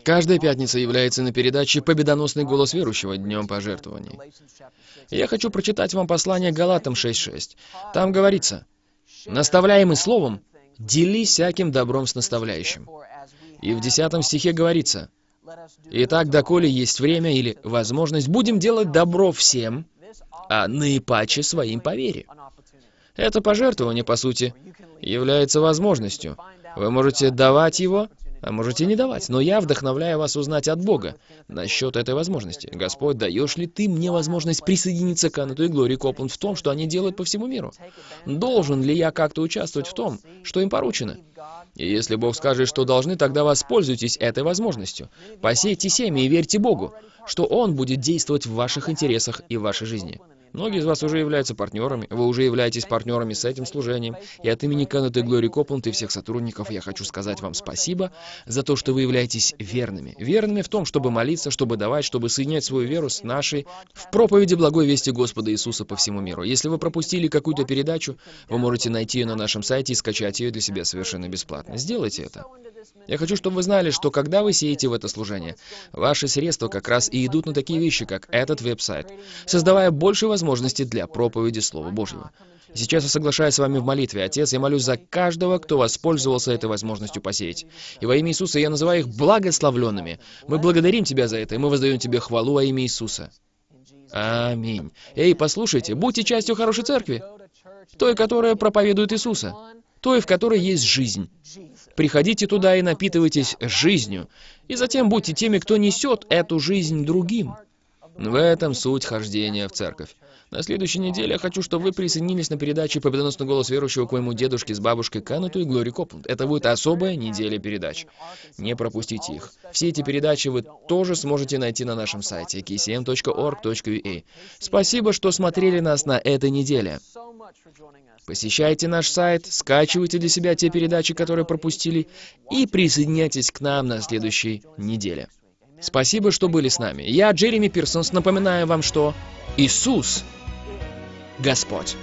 Каждая пятница является на передаче «Победоносный голос верующего» Днем пожертвований. Я хочу прочитать вам послание Галатам 6.6. Там говорится, «Наставляемый словом, делись всяким добром с наставляющим». И в 10 стихе говорится, «Итак, доколе есть время или возможность, будем делать добро всем, а наипаче своим по вере». Это пожертвование, по сути, является возможностью. Вы можете давать его, можете не давать, но я вдохновляю вас узнать от Бога насчет этой возможности. Господь, даешь ли ты мне возможность присоединиться к Аннету и Глории Копланд в том, что они делают по всему миру? Должен ли я как-то участвовать в том, что им поручено? И если Бог скажет, что должны, тогда воспользуйтесь этой возможностью. Посейте семя и верьте Богу, что Он будет действовать в ваших интересах и в вашей жизни. Многие из вас уже являются партнерами, вы уже являетесь партнерами с этим служением, и от имени Кеннета Глори Копланд и всех сотрудников я хочу сказать вам спасибо за то, что вы являетесь верными. Верными в том, чтобы молиться, чтобы давать, чтобы соединять свою веру с нашей в проповеди благой вести Господа Иисуса по всему миру. Если вы пропустили какую-то передачу, вы можете найти ее на нашем сайте и скачать ее для себя совершенно бесплатно. Сделайте это. Я хочу, чтобы вы знали, что когда вы сеете в это служение, ваши средства как раз и идут на такие вещи, как этот веб-сайт, создавая больше возможностей для проповеди Слова Божьего. Сейчас я соглашаюсь с вами в молитве, Отец, я молюсь за каждого, кто воспользовался этой возможностью посеять. И во имя Иисуса я называю их благословленными. Мы благодарим Тебя за это, и мы воздаем Тебе хвалу во имя Иисуса. Аминь. Эй, послушайте, будьте частью хорошей церкви, той, которая проповедует Иисуса, той, в которой есть жизнь. Приходите туда и напитывайтесь жизнью, и затем будьте теми, кто несет эту жизнь другим. В этом суть хождения в церковь. На следующей неделе я хочу, чтобы вы присоединились на передаче «Победоносный голос верующего» к моему дедушке с бабушкой Кануту и Глори Копланд. Это будет особая неделя передач. Не пропустите их. Все эти передачи вы тоже сможете найти на нашем сайте kcm.org.ua. Спасибо, что смотрели нас на этой неделе. Посещайте наш сайт, скачивайте для себя те передачи, которые пропустили, и присоединяйтесь к нам на следующей неделе. Спасибо, что были с нами. Я, Джереми Пирсонс, напоминаю вам, что Иисус – Господь.